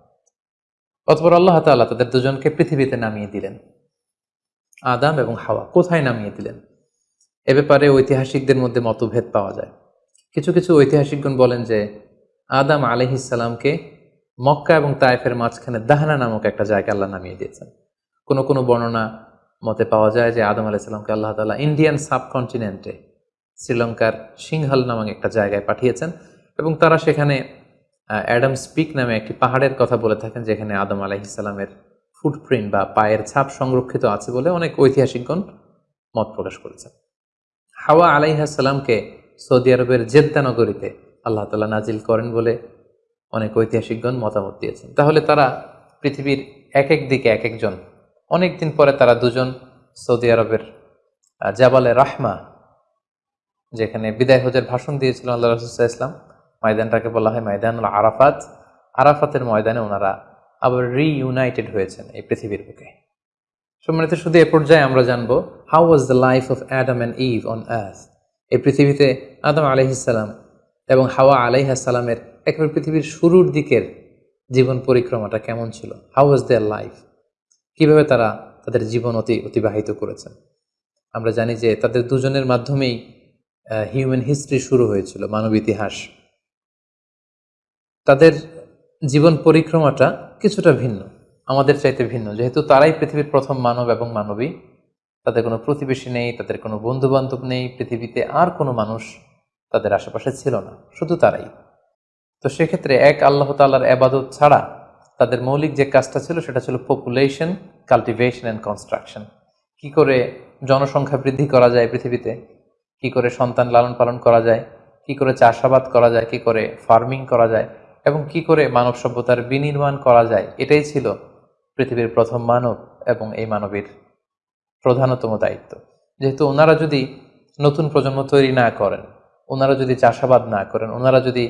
Speaker 1: অতপর আল্লাহ তাল্লাহ তাদের দুজনকে পৃথিবীতে নামিয়ে দিলেন। আদাম এবং হাওয়া কোথায় নামিয়ে দিলেন? এ ব্যাপারে ঐতিহাসিকদের মধ্যে মতভেদ পাওয়া যায়। কিছু কিছু ঐতিহাসিকগণ বলেন যে, আদাম আলহিসাল্লামকে মক্কা এবং তায়েফের মাঝখানে দাহানা নামক একটা জায়গা আল্লাহ নামিয়ে দিয়েছেন। কোনো কোনো বর্ণনা মতে পাওয়া যায় যে আদম আলাইসাল্লামকে আল্লাহ তালা ইন্ডিয়ান সাবকন্টিনেন্টে শ্রীলঙ্কার সিংহাল নামক একটা জায়গায় পাঠিয়েছেন এবং তারা সেখানে অ্যাডাম স্পিক নামে একটি পাহাড়ের কথা বলে থাকেন যেখানে আদম আলাইসাল্লামের ফুটপ্রিন্ট বা পায়ের ছাপ সংরক্ষিত আছে বলে অনেক ঐতিহাসিকগণ মত প্রকাশ করেছেন। হাওয়া আলাইহাসাল্লামকে সৌদি আরবের জেদ্দা নগরীতে আল্লাহ তালা নাজিল করেন বলে অনেক ঐতিহাসিকগণ মতামত দিয়েছেন। তাহলে তারা পৃথিবীর এক এক দিকে এক একজন অনেক দিন পরে তারা দুজন সৌদি আরবের জাবালে রাহমা যেখানে বিদায় হজের ভাষণ দিয়েছিল আল্লাহ রসুল্লাহ ইসলাম ময়দানটাকে বলা হয় ময়দানুল আরাফাত। আরাফাতের ময়দানে ওনারা আবার রিইউনাইটেড হয়েছেন এই পৃথিবীর বুকে। সম্মানিত শুধু এ পর্যায়ে আমরা জানব how was the life of Adam and Eve on earth এই পৃথিবীতে আদম আলহিসাল্লাম এবং হাওয়া আলাইহাসাল্লামের একেবারে পৃথিবীর শুরুর দিকের জীবন পরিক্রমাটা কেমন ছিল? হাউ ওয়াজ দেয়ার লাইফ কীভাবে তারা তাদের জীবন অতি অতিবাহিত করেছেন? আমরা জানি যে তাদের দুজনের মাধ্যমেই হিউম্যান হিস্ট্রি শুরু হয়েছিল, মানব ইতিহাস। তাদের জীবন পরিক্রমাটা কিছুটা ভিন্ন, আমাদের চাইতে ভিন্ন। যেহেতু তারাই পৃথিবীর প্রথম মানব এবং মানবী, তাদের কোনো প্রতিবেশী নেই, তাদের কোনো বন্ধু বান্ধব নেই, পৃথিবীতে আর কোনো মানুষ তাদের আশেপাশে ছিল না, শুধু তারাই। তো সেক্ষেত্রে এক আল্লাহ তাল্লার আবাদত ছাড়া তাদের মৌলিক যে কাজটা ছিল, সেটা ছিল পপুলেশন কাল্টিভেশন অ্যান্ড কনস্ট্রাকশন কি করে জনসংখ্যা বৃদ্ধি করা যায় পৃথিবীতে? কি করে সন্তান লালন পালন করা যায়, কি করে চাষাবাদ করা যায়, কি করে ফার্মিং করা যায় এবং কি করে মানব সভ্যতার বিনির্মাণ করা যায়, এটাই ছিল পৃথিবীর প্রথম মানব এবং এই মানবের প্রধানতম দায়িত্ব। যেহেতু ওনারা যদি নতুন প্রজন্ম তৈরি না করেন, ওনারা যদি চাষাবাদ না করেন, ওনারা যদি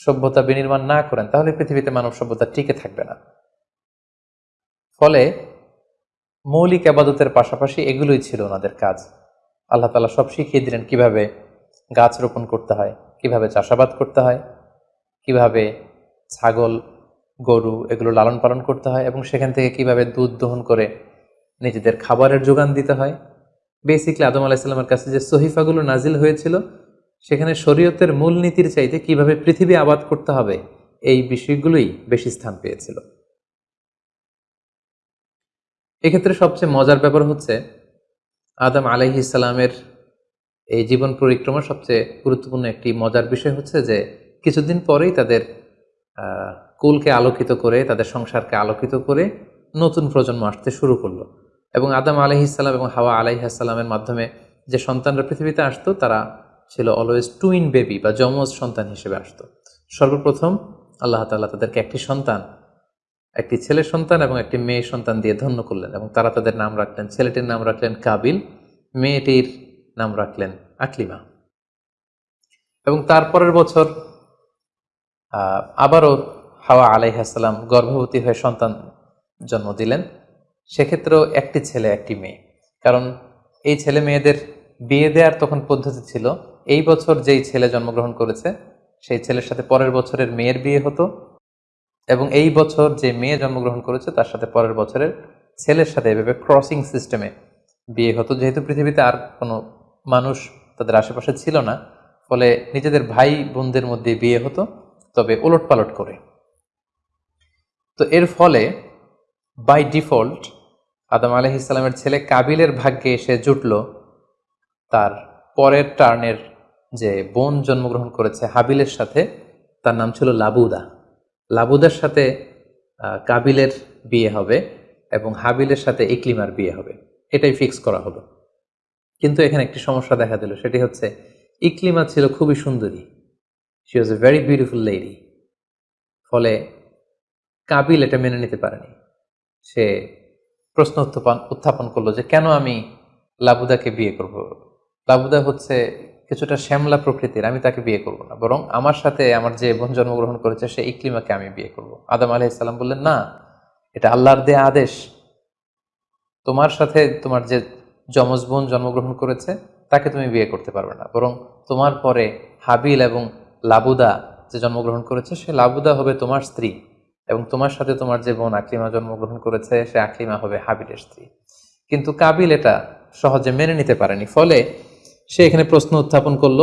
Speaker 1: সভ্যতা বিনির্মাণ না করেন, তাহলে পৃথিবীতে মানব সভ্যতা টিকে থাকবে না। ফলে মৌলিক আবাদতের পাশাপাশি এগুলোই ছিল ওনাদের কাজ। আল্লাহ তালা সব শিখিয়ে দিলেন কীভাবে গাছ রোপণ করতে হয়, কীভাবে চাষাবাদ করতে হয়, কীভাবে ছাগল, গরু এগুলো লালন পালন করতে হয় এবং সেখান থেকে কীভাবে দুধ দহন করে নিজেদের খাবারের যোগান দিতে হয়। বেসিকলি আদম আলাহিসাল্লামের কাছে যে সহিফাগুলো নাজিল হয়েছিল, সেখানে শরীয়তের মূলনীতির চাইতে কীভাবে পৃথিবী আবাদ করতে হবে, এই বিষয়গুলোই বেশি স্থান পেয়েছিল। এক্ষেত্রে সবচেয়ে মজার ব্যাপার হচ্ছে আদম আলাইহি ইসলামের এই জীবন পরিক্রমা সবচেয়ে গুরুত্বপূর্ণ একটি মজার বিষয় হচ্ছে যে কিছুদিন পরেই তাদের কুলকে আলোকিত করে, তাদের সংসারকে আলোকিত করে নতুন প্রজন্ম আসতে শুরু করল। এবং আদম আলহিসাল্লাম এবং হাওয়া আলাইহাসাল্লামের মাধ্যমে যে সন্তানরা পৃথিবীতে আসতো, তারা ছিল অলওয়েজ টুইন বেবি বা যমজ সন্তান হিসেবে আসতো। সর্বপ্রথম আল্লাহ তাল্লাহ তাদেরকে একটি সন্তান একটি ছেলে সন্তান এবং একটি মেয়ে সন্তান দিয়ে ধন্য করলেন এবং তারা তাদের নাম রাখলেন। ছেলেটির নাম রাখলেন কাবিল, মেয়েটির নাম রাখলেন আকলিমা। এবং তারপরের বছর আবারও হাওয়া আলাইহাসাল্লাম গর্ভবতী হয়ে সন্তান জন্ম দিলেন। সেক্ষেত্রেও একটি ছেলে, একটি মেয়ে। কারণ এই ছেলে মেয়েদের বিয়ে দেওয়ার তখন পদ্ধতি ছিল, এই বছর যেই ছেলে জন্মগ্রহণ করেছে, সেই ছেলের সাথে পরের বছরের মেয়ের বিয়ে হতো। এবং এই বছর যে মেয়ে জন্মগ্রহণ করেছে, তার সাথে পরের বছরের ছেলের সাথে এভাবে ক্রসিং সিস্টেমে বিয়ে হতো। যেহেতু পৃথিবীতে আর কোনো মানুষ তাদের আশেপাশে ছিল না, ফলে নিজেদের ভাই বোনদের মধ্যে বিয়ে হতো, তবে ওলট পালট করে। তো এর ফলে বাই ডিফল্ট আদম আলহ ইসলামের ছেলে কাবিলের ভাগ্যে এসে জুটল। তার পরের টার্নের যে বোন জন্মগ্রহণ করেছে হাবিলের সাথে, তার নাম ছিল লাবুদা। লাবুদার সাথে কাবিলের বিয়ে হবে এবং হাবিলের সাথে ইকলিমার বিয়ে হবে। এটাই ফিক্স করা হলো। কিন্তু এখানে একটি সমস্যা দেখা দিল, সেটি হচ্ছে ইকলিমা ছিল খুবই সুন্দরী। She was a very beautiful lady ফলে কাবিল এটা মেনে নিতে পারেনি। সে প্রশ্ন উত্থাপন উত্থাপন করল যে কেন আমি লাবুদাকে বিয়ে করব। লাবুদা হচ্ছে কিছুটা শ্যামলা প্রকৃতির, আমি তাকে বিয়ে করব না। বরং আমার সাথে আমার যে বোন জন্মগ্রহণ করেছে, সে ইকলিমাকে আমি বিয়ে করব। আদম আলহ ইসলাম বললেন, না, এটা আল্লাহর দেয়া আদেশ। তোমার সাথে তোমার যে যমজ বোন জন্মগ্রহণ করেছে, তাকে তুমি বিয়ে করতে পারবে না। বরং তোমার পরে হাবিল এবং লাবুদা যে জন্মগ্রহণ করেছে, সে লাবুদা হবে তোমার স্ত্রী এবং তোমার সাথে তোমার যে বোন আকলিমা জন্মগ্রহণ করেছে, সে আকলিমা হবে হাবিলের স্ত্রী। কিন্তু কাবিল এটা সহজে মেনে নিতে পারেনি। ফলে সে এখানে প্রশ্ন উত্থাপন করল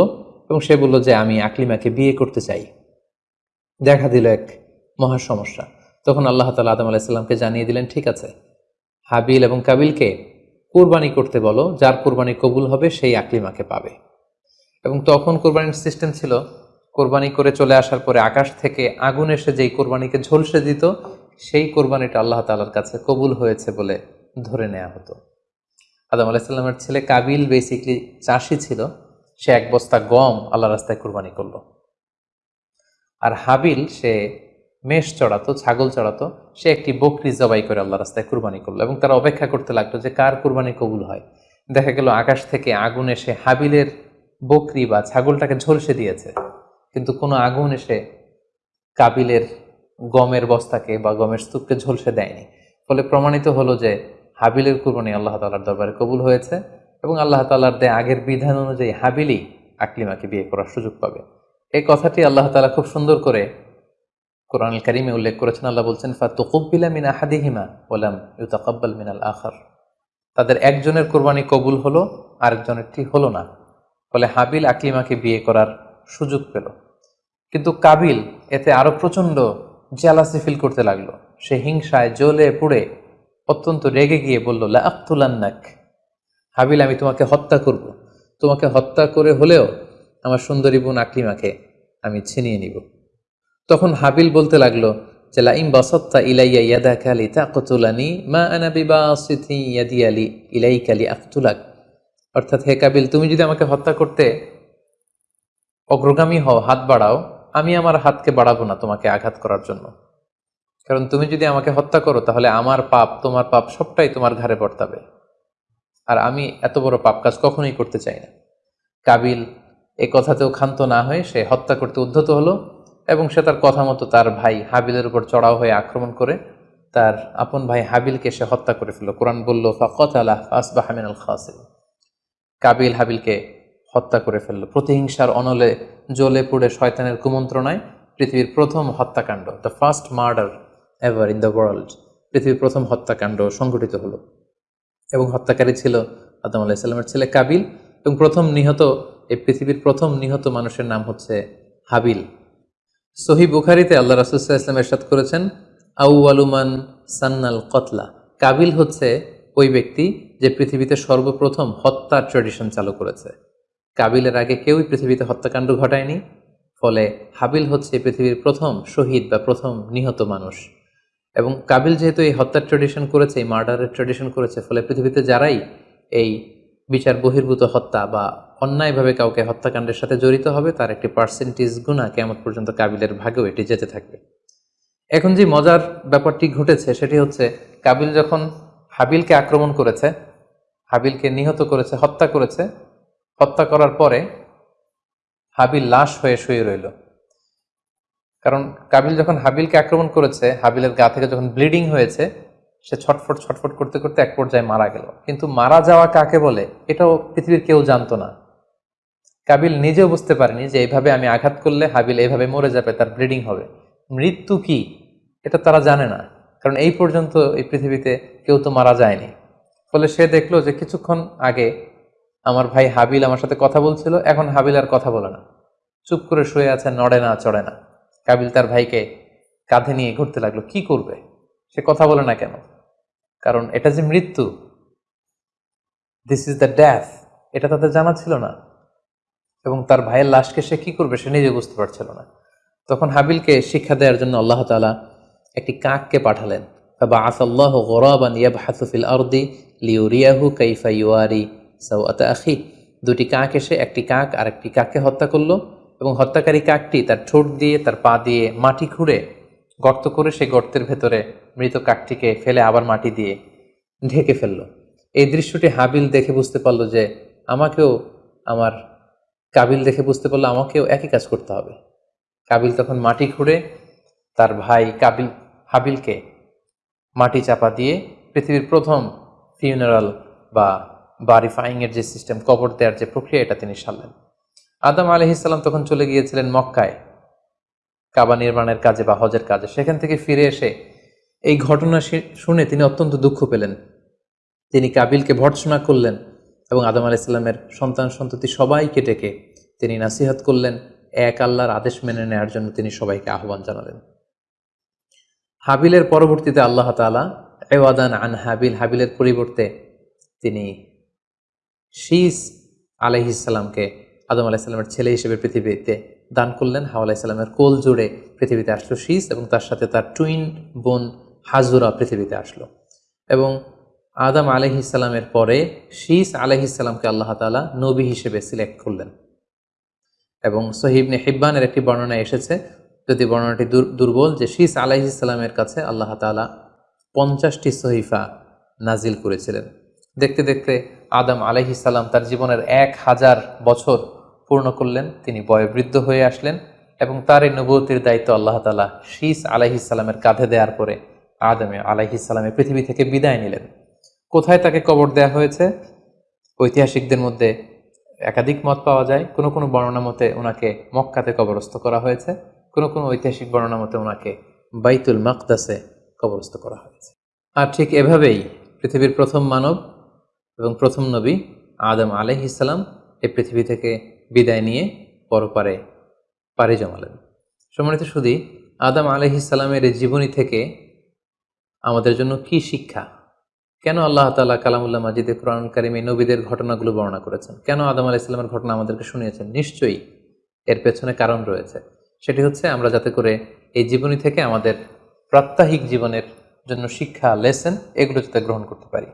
Speaker 1: এবং সে বলল যে, আমি আকলিমাকে বিয়ে করতে চাই। দেখা দিল এক মহা সমস্যা। তখন আল্লাহ তালা আদম আলাইসাল্লামকে জানিয়ে দিলেন, ঠিক আছে, হাবিল এবং কাবিলকে কোরবানি করতে বলো, যার কোরবানি কবুল হবে সেই আকলিমাকে পাবে। এবং তখন কোরবানির সিস্টেম ছিল, কোরবানি করে চলে আসার পরে আকাশ থেকে আগুন এসে যেই কোরবানিকে ঝলসে দিত, সেই কোরবানিটা আল্লাহ তালার কাছে কবুল হয়েছে বলে ধরে নেওয়া হতো। আদম আলাহিসাল্লামের ছেলে কাবিল বেসিকলি চাষি ছিল। সে এক বস্তা গম আল্লাহ রাস্তায় কোরবানি করল। আর হাবিল, সে মেষ চড়াতো, ছাগল চড়াতো, সে একটি বকরি জবাই করে আল্লাহ রাস্তায় কুরবানি করল এবং তারা অপেক্ষা করতে লাগল যে কার কুরবানি কবুল হয়। দেখা গেল আকাশ থেকে আগুন এসে হাবিলের বকরি বা ছাগলটাকে ঝলসে দিয়েছে। কিন্তু কোনো আগুন এসে কাবিলের গমের বস্তাকে বা গমের স্তূপকে ঝলসে দেয়নি। ফলে প্রমাণিত হলো যে হাবিলের কুরবানি আল্লাহ তালার দরবারে কবুল হয়েছে এবং আল্লাহ তালার দেয় আগের বিধান অনুযায়ী হাবিলি আকলিমাকে বিয়ে করার সুযোগ পাবে। এই কথাটি আল্লাহ তালা খুব সুন্দর করে কোরআন কারিমে উল্লেখ করেছেন। আল্লাহ বলছেন, ফাতুকুব্বিলা মিন আহাদিহিমা ওলাম ইউতাকাব্বাল মিনাল আখার। তাদের একজনের কোরবানি কবুল হলো, আরেকজনেরটি হলো না। ফলে হাবিল আকলিমাকে বিয়ে করার সুযোগ পেল। কিন্তু কাবিল এতে আরও প্রচণ্ড জ্যালাসি ফিল করতে লাগল। সে হিংসায় জ্বলে পুড়ে অত্যন্ত রেগে গিয়ে বলল লাক্তুলান্নাক হাবিল, আমি তোমাকে হত্যা করব। তোমাকে হত্যা করে হলেও আমার সুন্দরী বোন আকলিমাকে আমি ছিনিয়ে নিব। তখন হাবিল বলতে লাগল, যে লাইম বাসত্তা ইলাইয়া ইয়াদা কালি তাকতুলানি মা আনা বিবাসিথি ইয়াদি আলি ইলাই কালি আখতুলাক অর্থাৎ, হে কাবিল, তুমি যদি আমাকে হত্যা করতে অগ্রগামী হও, হাত বাড়াও, আমি আমার হাতকে বাড়াবো না তোমাকে আঘাত করার জন্য। কারণ তুমি যদি আমাকে হত্যা করো, তাহলে আমার পাপ, তোমার পাপ সবটাই তোমার ঘাড়ে বর্তাবে। আর আমি এত বড় পাপ কাজ কখনোই করতে চাই না। কাবিল এই কথাতেও ক্ষান্ত না হয়ে সে হত্যা করতে উদ্ধত হলো এবং সে তার কথা মতো তার ভাই হাবিলের উপর চড়াও হয়ে আক্রমণ করে তার আপন ভাই হাবিলকে সে হত্যা করে ফেলল। কোরআন বলল, ফাকত আলাহ আসবাহামিন আল খাসিল কাবিল হাবিলকে হত্যা করে ফেলল। প্রতিহিংসার অনলে জ্বলে পুড়ে শয়তানের কুমন্ত্রণায় পৃথিবীর প্রথম হত্যাকাণ্ড, the first murder. Ever in the world পৃথিবীর প্রথম হত্যাকাণ্ড সংঘটিত হলো। এবং হত্যাকারী ছিল আদম আলাহিসাল্লামের ছেলে কাবিল এবং প্রথম নিহত, এই পৃথিবীর প্রথম নিহত মানুষের নাম হচ্ছে হাবিল। সহি বুখারিতে আল্লাহ রাসুল্লাহ ইসলাম এরশাদ করেছেন আউআলুমান সান্নাল কতলা। কাবিল হচ্ছে ওই ব্যক্তি যে পৃথিবীতে সর্বপ্রথম হত্যার ট্রেডিশন চালু করেছে। কাবিলের আগে কেউই পৃথিবীতে হত্যাকাণ্ড ঘটায়নি, ফলে হাবিল হচ্ছে পৃথিবীর প্রথম শহীদ বা প্রথম নিহত মানুষ। এবং কাবিল যেহেতু এই হত্যার ট্রেডিশন করেছে, এই মার্ডারের ট্রেডিশন করেছে, ফলে পৃথিবীতে যারাই এই বিচার বহির্ভূত হত্যা বা অন্যায়ভাবে কাউকে হত্যাকাণ্ডের সাথে জড়িত হবে, তার একটি পার্সেন্টেজ গুণা কেমন পর্যন্ত কাবিলের ভাগেও এটি যেতে থাকবে। এখন যে মজার ব্যাপারটি ঘটেছে, সেটি হচ্ছে কাবিল যখন হাবিলকে আক্রমণ করেছে, হাবিলকে নিহত করেছে, হত্যা করেছে, হত্যা করার পরে হাবিল লাশ হয়ে শুয়ে রইল। কারণ কাবিল যখন হাবিলকে আক্রমণ করেছে, হাবিলের গা থেকে যখন ব্লিডিং হয়েছে, সে ছটফট ছটফট করতে করতে এক পর্যায়ে মারা গেল। কিন্তু মারা যাওয়া কাকে বলে, এটাও পৃথিবীর কেউ জানতো না। কাবিল নিজেও বুঝতে পারেনি যে এইভাবে আমি আঘাত করলে হাবিল এইভাবে মরে যাবে, তার ব্লিডিং হবে। মৃত্যু কি, এটা তারা জানে না। কারণ এই পর্যন্ত এই পৃথিবীতে কেউ তো মারা যায়নি। ফলে সে দেখল যে কিছুক্ষণ আগে আমার ভাই হাবিল আমার সাথে কথা বলছিল, এখন হাবিল আর কথা বলে না। চুপ করে শুয়ে আছে, নড়ে না, চড়ে না। কাবিল তার ভাইকে কাঁধে নিয়ে ঘুরতে লাগল। কি করবে? সে কথা বলে না কেন? কারণ এটা যে মৃত্যু দিস ইজ দ্য ড্যাথ এটা তাদের জানা ছিল না। এবং তার ভাইয়ের লাশকে সে কি করবে সে নিজে বুঝতে পারছিল না। তখন হাবিলকে শিক্ষা দেওয়ার জন্য আল্লাহ তালা একটি কাককে পাঠালেন। বা আসাল্লাহ গরাবান ইয়াবহাসুফিল আরদি লিউরিয়াহু কাইফা ইউয়ারি সাউআতা আখি। দুটি কাক এসে একটি কাক আর একটি কাককে হত্যা করল। এবং হত্যাকারী কাকটি তার ঠোঁট দিয়ে, তার পা দিয়ে মাটি খুঁড়ে গর্ত করে সেই গর্তের ভেতরে মৃত কাকটিকে ফেলে আবার মাটি দিয়ে ঢেকে ফেলল। এই দৃশ্যটি হাবিল দেখে বুঝতে পারল যে আমাকেও আমার কাবিল দেখে বুঝতে পারল আমাকেও একই কাজ করতে হবে। কাবিল তখন মাটি খুঁড়ে তার ভাই কাবিল, হাবিলকে মাটি চাপা দিয়ে পৃথিবীর প্রথম ফিউনারাল বা বারিফাইংয়ের যে সিস্টেম কবর দেওয়ার যে প্রক্রিয়া, এটা তিনি সারলেন। আদম আলহিসাল্লাম তখন চলে গিয়েছিলেন মক্কায়, কাবা নির্মাণের কাজে বা হজের কাজে। সেখান থেকে ফিরে এসে এই ঘটনা শুনে তিনি অত্যন্ত দুঃখ পেলেন। তিনি কাবিলকে ভর্ৎসনা করলেন এবং আদম আলাইসাল্লামের সন্তান সন্ততি সবাইকে ডেকে তিনি নাসিহাত করলেন, এক আল্লাহর আদেশ মেনে নেওয়ার জন্য তিনি সবাইকে আহ্বান জানালেন। হাবিলের পরবর্তীতে আল্লাহ তালা এওয়াদান আন হাবিল, হাবিলের পরিবর্তে তিনি শীস আলহিসাল্লামকে আদম আলাহিসাল্লামের ছেলে হিসেবে পৃথিবীতে দান করলেন। হাওয়া আলাহিসাল্লামের কোল জুড়ে পৃথিবীতে আসলো শীস এবং তার সাথে তার টুইন বোন হাজুরা পৃথিবীতে আসলো। এবং আদম আলহিসাল্লামের পরে শীস আলহিসাল্লামকে আল্লাহ তালা নবী হিসেবে সিলেক্ট করলেন। এবং সহিবনে হিব্বানের একটি বর্ণনা এসেছে, যদি বর্ণনাটি দুর্বল, যে শীস আলাইহিসাল্লামের কাছে আল্লাহ তালা পঞ্চাশটি সহিফা নাজিল করেছিলেন। দেখতে দেখতে আদম আলাইহিসাল্লাম তার জীবনের এক হাজার বছর পূর্ণ করলেন, তিনি বয়োবৃদ্ধ হয়ে আসলেন এবং তার এই নবতির দায়িত্ব আল্লাহ তালা শীস আলাইহিসাল্লামের কাঁধে দেওয়ার পরে আদমে আলাহি আলাইহিসাল্লামের পৃথিবী থেকে বিদায় নিলেন। কোথায় তাকে কবর দেয়া হয়েছে? ঐতিহাসিকদের মধ্যে একাধিক মত পাওয়া যায়। কোনো কোনো বর্ণনা মতে ওনাকে মক্কাতে কবরস্থ করা হয়েছে। কোনো কোনো ঐতিহাসিক বর্ণনা মতে ওনাকে বাইতুল মাকদাসে কবরস্থ করা হয়েছে। আর ঠিক এভাবেই পৃথিবীর প্রথম মানব এবং প্রথম নবী আদম আলহ ইসলাম এই পৃথিবী থেকে বিদায় নিয়ে পরপারে পাড়ি জমালেন। সম্মানিত শুধু আদম আলহ ইসলামের এই জীবনী থেকে আমাদের জন্য কি শিক্ষা? কেন আল্লাহ তালা কালামুল্লাহ মাজিদে কোরআন কারিমে নবীদের ঘটনাগুলো বর্ণনা করেছেন? কেন আদম আলাহ ইসলামের ঘটনা আমাদেরকে শুনিয়েছেন? নিশ্চয়ই এর পেছনে কারণ রয়েছে। সেটি হচ্ছে আমরা যাতে করে এই জীবনী থেকে আমাদের প্রাত্যহিক জীবনের জন্য শিক্ষা, লেসেন এগুলো যাতে গ্রহণ করতে পারি।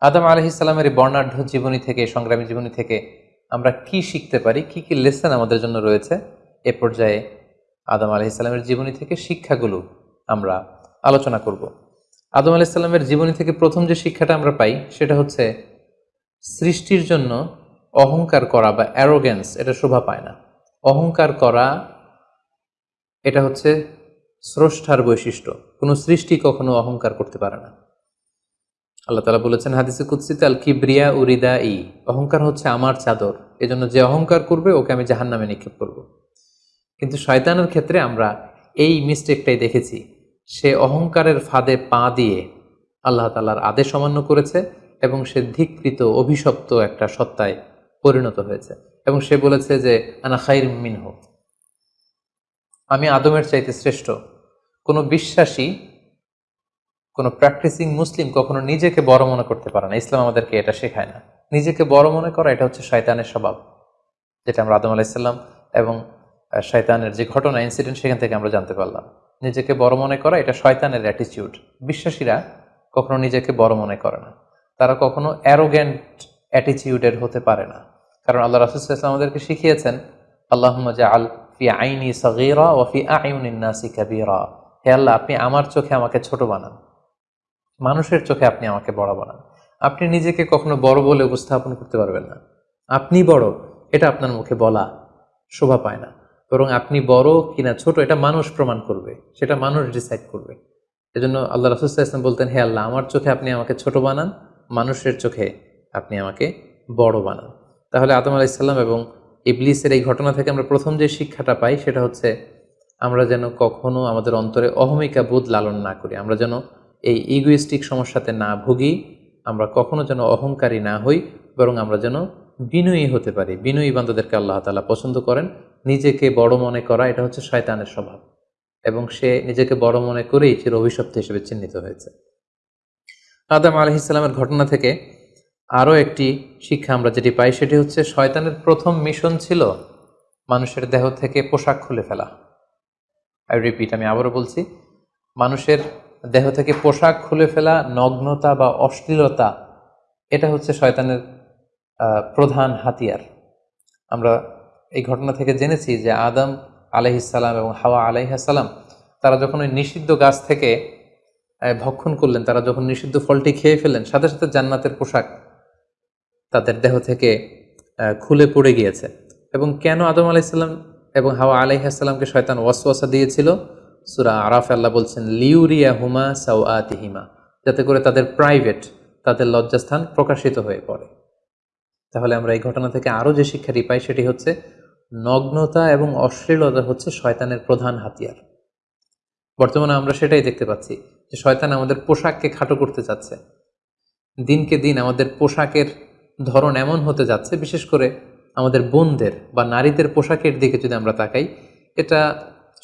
Speaker 1: আদম আলহ ইসলামের এই বর্ণাঢ্য জীবনী থেকে, সংগ্রামী জীবনী থেকে আমরা কি শিখতে পারি, কি কি লেসেন আমাদের জন্য রয়েছে, এ পর্যায়ে আদম আলহ ইসলামের জীবনী থেকে শিক্ষাগুলো আমরা আলোচনা করব। আদম আলাইসাল্লামের জীবনী থেকে প্রথম যে শিক্ষাটা আমরা পাই, সেটা হচ্ছে সৃষ্টির জন্য অহংকার করা বা অ্যারোগেন্স এটা শোভা পায় না। অহংকার করা, এটা হচ্ছে স্রষ্টার বৈশিষ্ট্য। কোনো সৃষ্টি কখনো অহংকার করতে পারে না। আল্লাহ তালা বলেছেন হাদিসে কুৎসিত আল কিব্রিয়া উরিদা ই অহংকার হচ্ছে আমার চাদর। এজন্য যে অহংকার করবে, ওকে আমি জাহান নামে নিক্ষেপ করব। কিন্তু শয়তানের ক্ষেত্রে আমরা এই মিস্টেকটাই দেখেছি। সে অহংকারের ফাঁদে পা দিয়ে আল্লাহ তালার আদেশ অমান্য করেছে এবং সে ধিকৃত, অভিশপ্ত একটা সত্তায় পরিণত হয়েছে। এবং সে বলেছে যে, আনা খাইর মিনহ। আমি আদমের চাইতে শ্রেষ্ঠ। কোনো বিশ্বাসী কোনো প্র্যাকটিসিং মুসলিম কখনো নিজেকে বড় মনে করতে পারে না। ইসলাম আমাদেরকে এটা শেখায় না। নিজেকে বড় মনে করা, এটা হচ্ছে শয়তানের স্বভাব, যেটা আমরা আদম আলাইসাল্লাম এবং শয়তানের যে ঘটনা ইনসিডেন্ট সেখান থেকে আমরা জানতে পারলাম। নিজেকে বড় মনে করা, এটা শয়তানের অ্যাটিটিউড বিশ্বাসীরা কখনো নিজেকে বড় মনে করে না। তারা কখনো অ্যারোগ্যান্ট অ্যাটিটিউডের হতে পারে না। কারণ আল্লাহ রাসুলাম আমাদেরকে শিখিয়েছেন আল্লাহ আল ফি আইনি সগিরা ও ফি আইউনিন্নাসি কাবিরা। হে আল্লাহ, আপনি আমার চোখে আমাকে ছোট বানান। মানুষের চোখে আপনি আমাকে বড় বানান। আপনি নিজেকে কখনো বড় বলে উপস্থাপন করতে পারবেন না। আপনি বড়, এটা আপনার মুখে বলা শোভা পায় না। বরং আপনি বড় কিনা ছোট, এটা মানুষ প্রমাণ করবে, সেটা মানুষ ডিসাইড করবে। এজন্য আল্লাহ রাসুল্লাহ ইসলাম বলতেন, হে আল্লাহ, আমার চোখে আপনি আমাকে ছোট বানান, মানুষের চোখে আপনি আমাকে বড় বানান। তাহলে আদম আলাইসাল্লাম এবং ইবলিসের এই ঘটনা থেকে আমরা প্রথম যে শিক্ষাটা পাই, সেটা হচ্ছে আমরা যেন কখনো আমাদের অন্তরে অহমিকা বোধ লালন না করি। আমরা যেন এই ইগুইস্টিক সমস্যাতে না ভুগি, আমরা কখনো যেন অহংকারী না হই, বরং আমরা যেন বিনয়ী হতে পারি। বিনয়ী বান্ধবদেরকে আল্লাহ তালা পছন্দ করেন। নিজেকে বড় মনে করা, এটা হচ্ছে শয়তানের স্বভাব। এবং সে নিজেকে বড় মনে করেই চির অভিশপ্ত হিসেবে চিহ্নিত হয়েছে। আদাম আলহ ইসলামের ঘটনা থেকে আরও একটি শিক্ষা আমরা যেটি পাই, সেটি হচ্ছে শয়তানের প্রথম মিশন ছিল মানুষের দেহ থেকে পোশাক খুলে ফেলা। আই রিপিট আমি আবারও বলছি, মানুষের দেহ থেকে পোশাক খুলে ফেলা, নগ্নতা বা অশ্লীলতা, এটা হচ্ছে শয়তানের প্রধান হাতিয়ার। আমরা এই ঘটনা থেকে জেনেছি যে আদম আলহিসাল্লাম এবং হাওয়া আলাইহাসাল্লাম তারা যখন ওই নিষিদ্ধ গাছ থেকে ভক্ষণ করলেন, তারা যখন নিষিদ্ধ ফলটি খেয়ে ফেলেন সাথে সাথে জান্নাতের পোশাক তাদের দেহ থেকে খুলে পড়ে গিয়েছে। এবং কেন আদম আলাইসাল্লাম এবং হাওয়া আলাইহাসাল্লামকে শয়তান ওয়াসওয়াসা দিয়েছিল? সুরা আরাফ, আল্লাহ বলছেন লিউরিয়া হুমা সাউ আতিহিমা যাতে করে তাদের প্রাইভেট, তাদের লজ্জাস্থান প্রকাশিত হয়ে পড়ে। তাহলে আমরা এই ঘটনা থেকে আরও যে শিক্ষাটি পাই, সেটি হচ্ছে নগ্নতা এবং অশ্লীলতা হচ্ছে শয়তানের প্রধান হাতিয়ার। বর্তমানে আমরা সেটাই দেখতে পাচ্ছি, যে শয়তান আমাদের পোশাককে খাটো করতে চাচ্ছে। দিনকে দিন আমাদের পোশাকের ধরন এমন হতে যাচ্ছে, বিশেষ করে আমাদের বোনদের বা নারীদের পোশাকের দিকে যদি আমরা তাকাই, এটা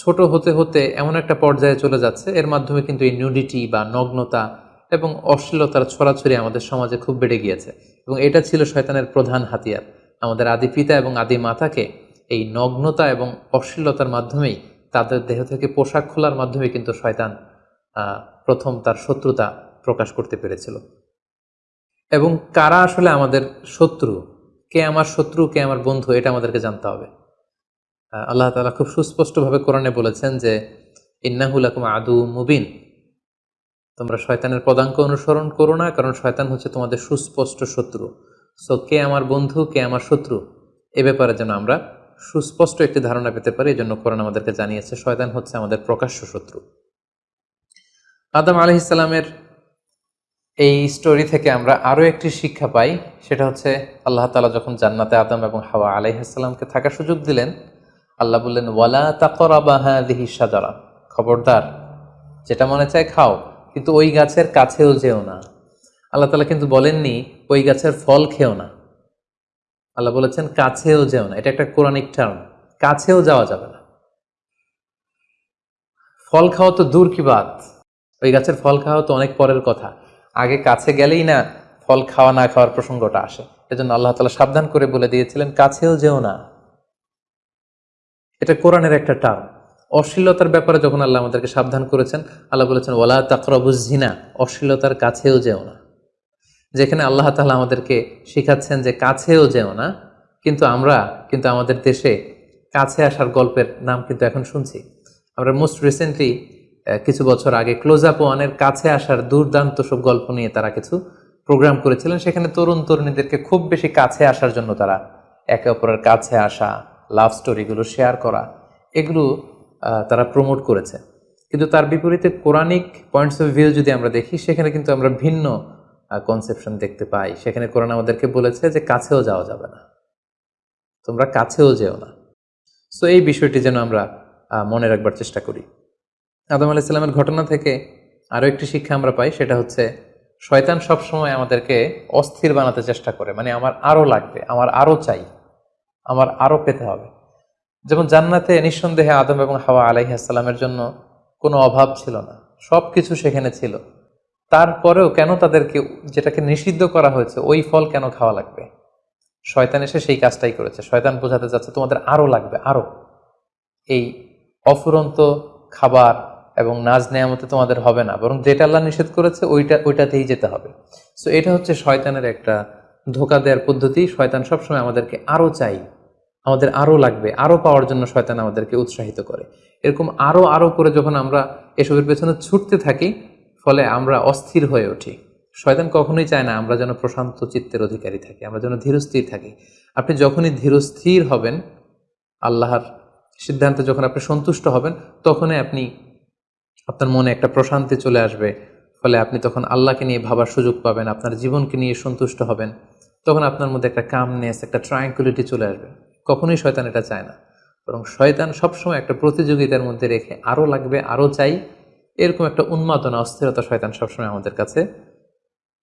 Speaker 1: ছোট হতে হতে এমন একটা পর্যায়ে চলে যাচ্ছে। এর মাধ্যমে কিন্তু এই নিউডিটি বা নগ্নতা এবং অশ্লীলতার ছড়াছড়ি আমাদের সমাজে খুব বেড়ে গিয়েছে এবং এটা ছিল শয়তানের প্রধান হাতিয়ার। আমাদের আদি পিতা এবং আদি মাতাকে এই নগ্নতা এবং অশ্লীলতার মাধ্যমেই তাদের দেহ থেকে পোশাক খোলার মাধ্যমে কিন্তু শয়তান প্রথম তার শত্রুতা প্রকাশ করতে পেরেছিল। এবং কারা আসলে আমাদের শত্রু? কে আমার শত্রু, কে আমার বন্ধু? এটা আমাদেরকে জানতে হবে। আল্লাহ তালা খুব সুস্পষ্টভাবে কোরআনে বলেছেন যে ইন্নাহুল আকুম আদু মুবিন। তোমরা শয়তানের পদাঙ্ক অনুসরণ করো না, কারণ শয়তান হচ্ছে তোমাদের সুস্পষ্ট শত্রু। সো, কে আমার বন্ধু, কে আমার শত্রু? এ ব্যাপারে যেন আমরা সুস্পষ্ট একটি ধারণা পেতে পারি এই জন্য কোরআন আমাদেরকে জানিয়েছে, শয়তান হচ্ছে আমাদের প্রকাশ্য শত্রু। আদম আলহিসাল্লামের এই স্টোরি থেকে আমরা আরও একটি শিক্ষা পাই, সেটা হচ্ছে, আল্লাহ তালা যখন জান্নাতে আদম এবং হাওয়া আলাইহাসাল্লামকে থাকার সুযোগ দিলেন আল্লাহ বললেন, ওয়ালা তাকরাবাহা দিহি সাজারা খবরদার, যেটা মনে চায় খাও, কিন্তু ওই গাছের কাছেও যেও না। আল্লাহ তালা কিন্তু বলেননি, ওই গাছের ফল খেও না। আল্লাহ বলেছেন, কাছেও যেও না। এটা একটা কোরআনিক টার্ম কাছেও যাওয়া যাবে না। ফল খাওয়া তো দূর কি বাদ ওই গাছের ফল খাওয়া তো অনেক পরের কথা। আগে কাছে গেলেই না ফল খাওয়া না খাওয়ার প্রসঙ্গটা আসে। এজন্য আল্লাহ তালা সাবধান করে বলে দিয়েছিলেন, কাছেও যেও না। এটা কোরআনের একটা টার্ম। অশ্লীলতার ব্যাপারে যখন আল্লাহ আমাদেরকে সাবধান করেছেন, আল্লাহ বলেছেন ওলা তাকরবুজিনা অশ্লীলতার কাছেও যেও না। যেখানে আল্লাহ তালা আমাদেরকে শিখাচ্ছেন যে কাছেও যেও না, কিন্তু আমরা, কিন্তু আমাদের দেশে কাছে আসার গল্পের নাম কিন্তু এখন শুনছি। আমরা মোস্ট রিসেন্টলি কিছু বছর আগে ক্লোজ আপ ওয়ানের কাছে আসার দুর্দান্ত সব গল্প নিয়ে তারা কিছু প্রোগ্রাম করেছিলেন। সেখানে তরুণ তরুণীদেরকে খুব বেশি কাছে আসার জন্য তারা একে অপরের কাছে আসা লাভ স্টোরিগুলো শেয়ার করা, এগুলো তারা প্রমোট করেছে। কিন্তু তার বিপরীতে কোরআনিক পয়েন্টস অফ ভিউ যদি আমরা দেখি, সেখানে কিন্তু আমরা ভিন্ন কনসেপশন দেখতে পাই। সেখানে কোরআন আমাদেরকে বলেছে যে কাছেও যাওয়া যাবে না। তোমরা কাছেও যেও না। সো এই বিষয়টি যেন আমরা মনে রাখবার চেষ্টা করি। আদম ইসলামের ঘটনা থেকে আরও একটি শিক্ষা আমরা পাই, সেটা হচ্ছে, শয়তান সবসময় আমাদেরকে অস্থির বানাতে চেষ্টা করে। মানে আমার আরও লাগবে, আমার আরও চাই। আমার আরও পেতে হবে। যেমন জান্নাতে নিঃসন্দেহে আদম এবং হাওয়া আলাইহাসাল্লামের জন্য কোনো অভাব ছিল না। সব কিছু সেখানে ছিল। তারপরেও কেন তাদেরকে যেটাকে নিষিদ্ধ করা হয়েছে, ওই ফল কেন খাওয়া লাগবে? শয়তান এসে সেই কাজটাই করেছে। শয়তান বোঝাতে যাচ্ছে তোমাদের আরও লাগবে আরও এই অফুরন্ত খাবার এবং নাজ নেয়ামতে তোমাদের হবে না। বরং যেটা আল্লাহ নিষেধ করেছে, ওইটা, ওইটাতেই যেতে হবে। সো এটা হচ্ছে শয়তানের একটা ধোকা দেওয়ার পদ্ধতি শয়তান সবসময় আমাদেরকে আরও চাই। আমাদের আরও লাগবে, আরও পাওয়ার জন্য শয়তান আমাদেরকে উৎসাহিত করে। এরকম আরও আরও করে যখন আমরা এসবের পেছনে ছুটতে থাকি, ফলে আমরা অস্থির হয়ে উঠি। শয়তান কখনোই চায় না আমরা যেন প্রশান্ত চিত্তের অধিকারী থাকি, আমরা যেন ধীরস্থির থাকি। আপনি যখনই ধীরস্থির হবেন, আল্লাহর সিদ্ধান্তে যখন আপনি সন্তুষ্ট হবেন, তখনই আপনি, আপনার মনে একটা প্রশান্তি চলে আসবে। ফলে আপনি তখন আল্লাহকে নিয়ে ভাবার সুযোগ পাবেন, আপনার জীবনকে নিয়ে সন্তুষ্ট হবেন। তখন আপনার মধ্যে একটা কামনেস একটা ট্রায়াঙ্কুলিটি চলে আসবে। কখনোই শয়তান এটা চায় না। বরং শয়তান সবসময় একটা প্রতিযোগিতার মধ্যে রেখে আরও লাগবে আরও চাই, এরকম একটা উন্মাদনা, অস্থিরতা শয়তান সবসময় আমাদের কাছে,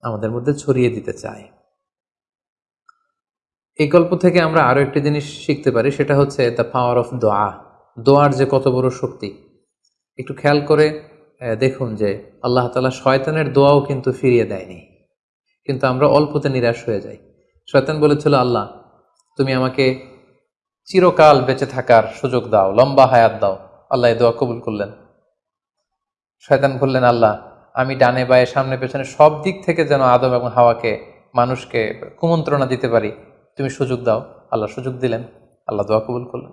Speaker 1: আমাদের মধ্যে ছড়িয়ে দিতে চায়। এই গল্প থেকে আমরা আরও একটি জিনিস শিখতে পারি, সেটা হচ্ছে দ্য পাওয়ার অফ দোয়া দোয়ার যে কত বড় শক্তি। একটু খেয়াল করে দেখুন যে আল্লাহ তালা শয়তানের দোয়াও কিন্তু ফিরিয়ে দেয়নি। কিন্তু আমরা অল্পতে নিরাশ হয়ে যাই। শয়তান বলেছিল, আল্লাহ, তুমি আমাকে চিরকাল বেঁচে থাকার সুযোগ দাও, লম্বা হায়াত দাও। আল্লাহ দোয়া কবুল করলেন। শয়তান বললেন, আল্লাহ, আমি ডানে বায়ে সামনে পেছনে সব দিক থেকে যেন আদম এবং হাওয়াকে, মানুষকে কুমন্ত্রণা দিতে পারি, তুমি সুযোগ দাও। আল্লাহ সুযোগ দিলেন, আল্লাহ দোয়া কবুল করলেন।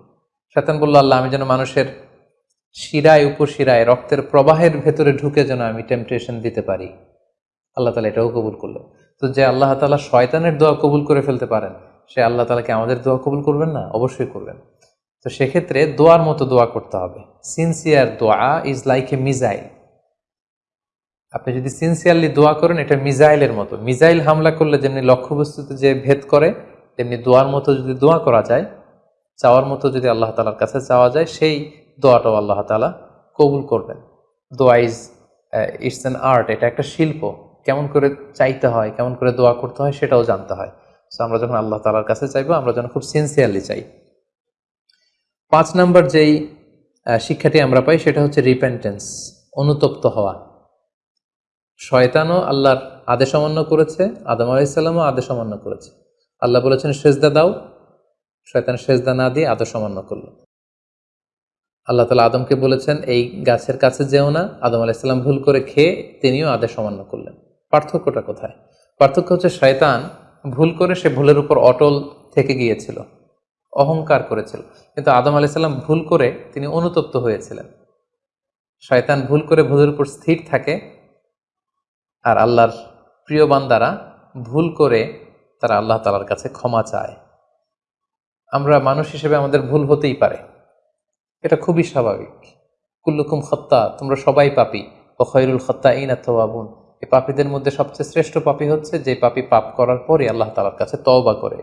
Speaker 1: শয়তান বলল আল্লাহ, আমি যেন মানুষের শিরায় উপশিরায় রক্তের প্রবাহের ভেতরে ঢুকে যেন আমি টেম্পটেশন দিতে পারি। আল্লাহ তালা এটাও কবুল করলেন। তো যে আল্লাহ তালা শয়তানের দোয়া কবুল করে ফেলতে পারেন, সে আল্লাহ তালাকে আমাদের দোয়া কবুল করবেন না? অবশ্যই করবেন। তো সেক্ষেত্রে দোয়ার মতো দোয়া করতে হবে। সিনসিয়ার দোয়া ইজ লাইক এ মিজাইল আপনি যদি সিনসিয়ারলি দোয়া করেন, এটা মিজাইলের মতো। মিজাইল হামলা করলে যেমনি লক্ষ্যবস্তুতে যে ভেদ করে, তেমনি দোয়ার মতো যদি দোয়া করা যায়, চাওয়ার মতো যদি আল্লাহ তালার কাছে চাওয়া যায়, সেই দোয়াটাও আল্লাহ তালা কবুল করবেন। দোয়া ইজ ইটস অ্যান আর্ট এটা একটা শিল্প। কেমন করে চাইতে হয়, কেমন করে দোয়া করতে হয় সেটাও জানতে হয়। সো আমরা যখন আল্লাহ তালার কাছে চাইব, আমরা যেন খুব সিনসিয়ারলি চাই। পাঁচ নাম্বার যেই শিক্ষাটি আমরা পাই সেটা হচ্ছে রিপেন্টেন্স অনুতপ্ত হওয়া। শয়তানও আল্লাহর আদেশ অমান্য করেছে, আদম আলাইসাল্লামও আদেশ অমান্য করেছে। আল্লাহ বলেছেন, সেজদা দাও। শয়তান সেজদা না দিয়ে আদেশ অমান্য করল। আল্লাহ তালা আদমকে বলেছেন, এই গাছের কাছে যেও না। আদম আলাইসাল্লাম ভুল করে খেয়ে তিনিও আদেশ অমান্য করলেন। পার্থক্যটা কোথায়? পার্থক্য হচ্ছে শয়তান ভুল করে সে ভুলের উপর অটল থেকে গিয়েছিল, অহংকার করেছিল। কিন্তু আদম আলাইসাল্লাম ভুল করে তিনি অনুতপ্ত হয়েছিলেন। শয়তান ভুল করে ভুলের উপর স্থির থাকে আর আল্লাহর প্রিয় বান্দারা ভুল করে তারা আল্লাহ তালার কাছে ক্ষমা চায়। আমরা মানুষ হিসেবে আমাদের ভুল হতেই পারে। এটা খুবই স্বাভাবিক। কুল্লুকুম খত্তা তোমরা সবাই পাপি। ও খৈরুল খত্তা এই না তোয়াবুন এই পাপীদের মধ্যে সবচেয়ে শ্রেষ্ঠ পাপী হচ্ছে যে পাপী পাপ করার পরে আল্লাহ তালার কাছে তওবা করে,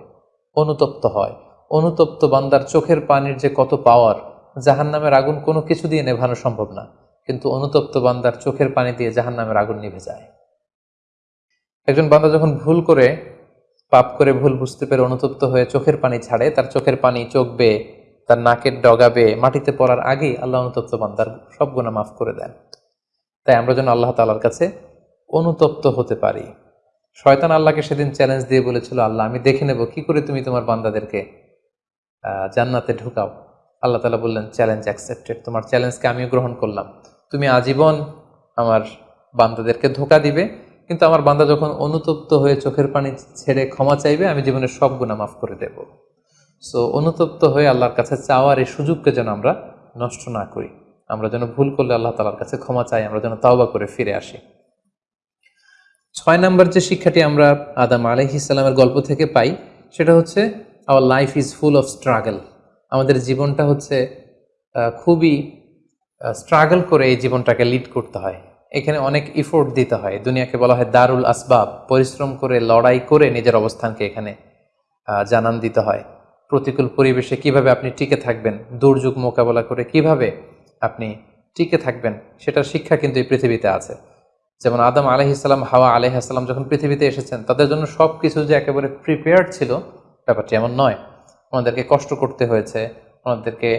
Speaker 1: অনুতপ্ত হয়। অনুতপ্ত বান্দার চোখের পানির যে কত পাওয়ার জাহান নামের আগুন কোনো কিছু দিয়ে নেভানো সম্ভব না। কিন্তু অনুতপ্ত বান্দার চোখের পানি দিয়ে জাহান নামের আগুন নিভে যায়। একজন বান্দা যখন ভুল করে, পাপ করে ভুল বুঝতে পেরে অনুতপ্ত হয়ে চোখের পানি ছাড়ে, তার চোখের পানি চোখ বেয়ে তার নাকের ডগাবে, মাটিতে পড়ার আগেই আল্লাহ অনুতপ্ত বান্দার সব গুণা মাফ করে দেন। তাই আমরা যেন আল্লাহ তালার কাছে অনুতপ্ত হতে পারি। শয়তান আল্লাহকে সেদিন চ্যালেঞ্জ দিয়ে বলেছিল, আল্লাহ, আমি দেখে নেব, কি করে তুমি তোমার বান্দাদেরকে জান্নাতে ঢুকাও? আল্লাহ তালা বললেন চ্যালেঞ্জ অ্যাকসেপ্টেড তোমার চ্যালেঞ্জকে আমিও গ্রহণ করলাম। তুমি আজীবন আমার বান্দাদেরকে ধোকা দিবে, কিন্তু আমার বান্দা যখন অনুতপ্ত হয়ে চোখের পানি ছেড়ে ক্ষমা চাইবে, আমি জীবনের সব গুণা মাফ করে দেব। সো অনুতপ্ত হয়ে আল্লাহর কাছে চাওয়ার এই সুযোগকে যেন আমরা নষ্ট না করি। আমরা যেন ভুল করলে আল্লাহ তালার কাছে ক্ষমা চাই, আমরা যেন তাওবা করে ফিরে আসি। ছয় নম্বর যে শিক্ষাটি আমরা আদাম আলহ ইসলামের গল্প থেকে পাই, সেটা হচ্ছে our life is full of struggle আমাদের জীবনটা হচ্ছে খুবই স্ট্রাগল করে এই জীবনটাকে লিড করতে হয়। এখানে অনেক ইফোর্ট দিতে হয়। দুনিয়াকে বলা হয় দারুল আসবাব, পরিশ্রম করে, লড়াই করে নিজের অবস্থানকে এখানে জানান দিতে হয়। প্রতিকূল পরিবেশে কীভাবে আপনি টিকে থাকবেন, দুর্যোগ মোকাবেলা করে কীভাবে আপনি টিকে থাকবেন, সেটার শিক্ষা কিন্তু এই পৃথিবীতে আছে। যেমন আদম আলহিসাল্লাম হাওয়া আলহিসাল্লাম যখন পৃথিবীতে এসেছেন, তাদের জন্য সব কিছু যে একেবারে প্রিপেয়ার্ড ছিল, ব্যাপারটি এমন নয়। ওনাদেরকে কষ্ট করতে হয়েছে, ওনাদেরকে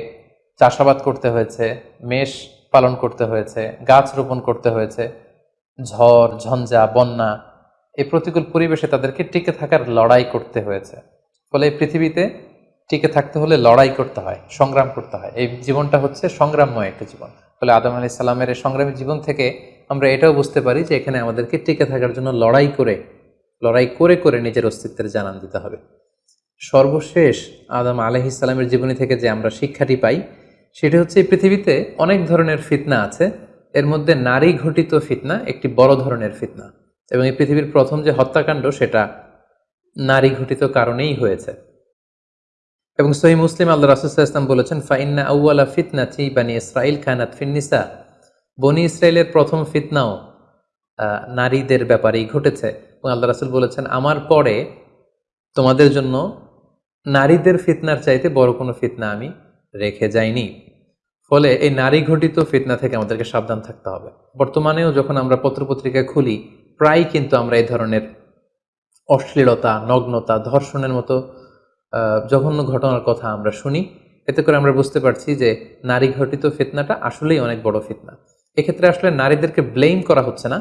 Speaker 1: চাষাবাদ করতে হয়েছে, মেষ পালন করতে হয়েছে, গাছ রোপণ করতে হয়েছে, ঝড়, ঝঞ্ঝা, বন্যা, এই প্রতিকূল পরিবেশে তাদেরকে টিকে থাকার লড়াই করতে হয়েছে। ফলে এই পৃথিবীতে টিকে থাকতে হলে লড়াই করতে হয়, সংগ্রাম করতে হয়। এই জীবনটা হচ্ছে সংগ্রামময় একটা জীবন। ফলে আদম আলি সাল্লামের এই সংগ্রামী জীবন থেকে আমরা এটাও বুঝতে পারি যে এখানে আমাদেরকে টিকে থাকার জন্য লড়াই করে লড়াই করে করে নিজের অস্তিত্বের জানান দিতে হবে। সর্বশেষ আদম আলহ ইসলামের জীবনী থেকে যে আমরা শিক্ষাটি পাই, সেটি হচ্ছে এই পৃথিবীতে অনেক ধরনের ফিতনা আছে। এর মধ্যে নারী ঘটিত ফিতনা একটি বড় ধরনের ফিতনা। এবং এই পৃথিবীর প্রথম যে হত্যাকাণ্ড, সেটা নারী ঘটিত কারণেই হয়েছে। এবং সহি মুসলিম আল্লাহ ইসলাম বলেছেন, ফাইন্না আউআলা ফিতনা চি বানি ইসরাইল খানাত ফিন্নিসা বনি ইসরায়েলের প্রথম ফিতনাও নারীদের ব্যাপারেই ঘটেছে। এবং আল্লাহ রাসুল বলেছেন, আমার পরে তোমাদের জন্য নারীদের ফিতনার চাইতে বড় কোনো ফিতনা আমি রেখে যাইনি। ফলে এই নারী ঘটিত ফিতনা থেকে আমাদেরকে সাবধান থাকতে হবে। বর্তমানেও যখন আমরা পত্রপত্রিকা খুলি প্রায় কিন্তু আমরা এই ধরনের অশ্লীলতা, নগ্নতা, ধর্ষণের মতো জঘন্য ঘটনার কথা আমরা শুনি। এতে করে আমরা বুঝতে পারছি যে নারী ঘটিত ফিতনাটা আসলেই অনেক বড় ফিতনা। এক্ষেত্রে আসলে নারীদেরকে ব্লেম করা হচ্ছে না।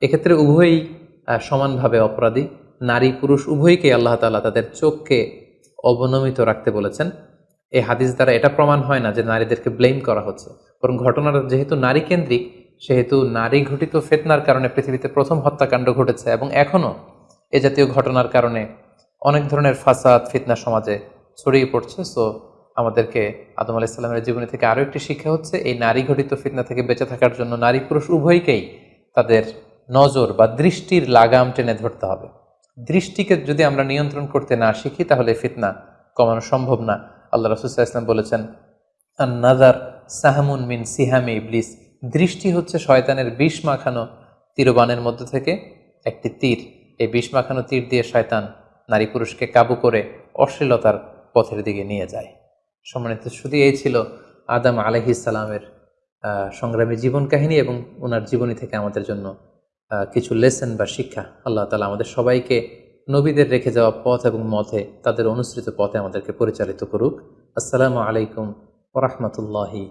Speaker 1: এক্ষেত্রে উভয়ই সমানভাবে অপরাধী। নারী, পুরুষ উভয়কে আল্লাহ তাআলা তাদের চোখকে অবনমিত রাখতে বলেছেন। এই হাদিস দ্বারা এটা প্রমাণ হয় না যে নারীদেরকে ব্লেম করা হচ্ছে। বরং ঘটনাটা যেহেতু নারী কেন্দ্রিক সেহেতু নারী ঘটিত ফেতনার কারণে পৃথিবীতে প্রথম হত্যাকাণ্ড ঘটেছে এবং এখনও এ জাতীয় ঘটনার কারণে অনেক ধরনের ফাসাদ, ফিতনা সমাজে ছড়িয়ে পড়ছে। সো আমাদেরকে আদম আলাহ ইসলামের জীবনী থেকে আরও একটি শিক্ষা হচ্ছে, এই নারী ঘটিত ফিতনা থেকে বেঁচে থাকার জন্য নারী পুরুষ উভয়কেই তাদের নজর বা দৃষ্টির লাগাম টেনে ধরতে হবে। দৃষ্টিকে যদি আমরা নিয়ন্ত্রণ করতে না শিখি, তাহলে ফিতনা কমানো সম্ভব না। আল্লাহ রসুল্লাহ ইসলাম বলেছেন নাদার সাহামুন মিন সিহামে ইবলিস। দৃষ্টি হচ্ছে শয়তানের বিষ মাখানো তীরবানের মধ্যে থেকে একটি তীর। এই বিষ মাখানো তীর দিয়ে শয়তান নারী পুরুষকে কাবু করে অশ্লীলতার পথের দিকে নিয়ে যায়। সম্মানিত শুধু এই ছিল আদাম আলহিসালামের সংগ্রামী জীবন কাহিনী এবং ওনার জীবনী থেকে আমাদের জন্য কিছু লেসেন বা শিক্ষা। আল্লাহ তালা আমাদের সবাইকে নবীদের রেখে যাওয়া পথ এবং মথে তাদের অনুসৃত পথে আমাদেরকে পরিচালিত করুক। আসসালামু আলাইকুম ওরহমতুল্লাহি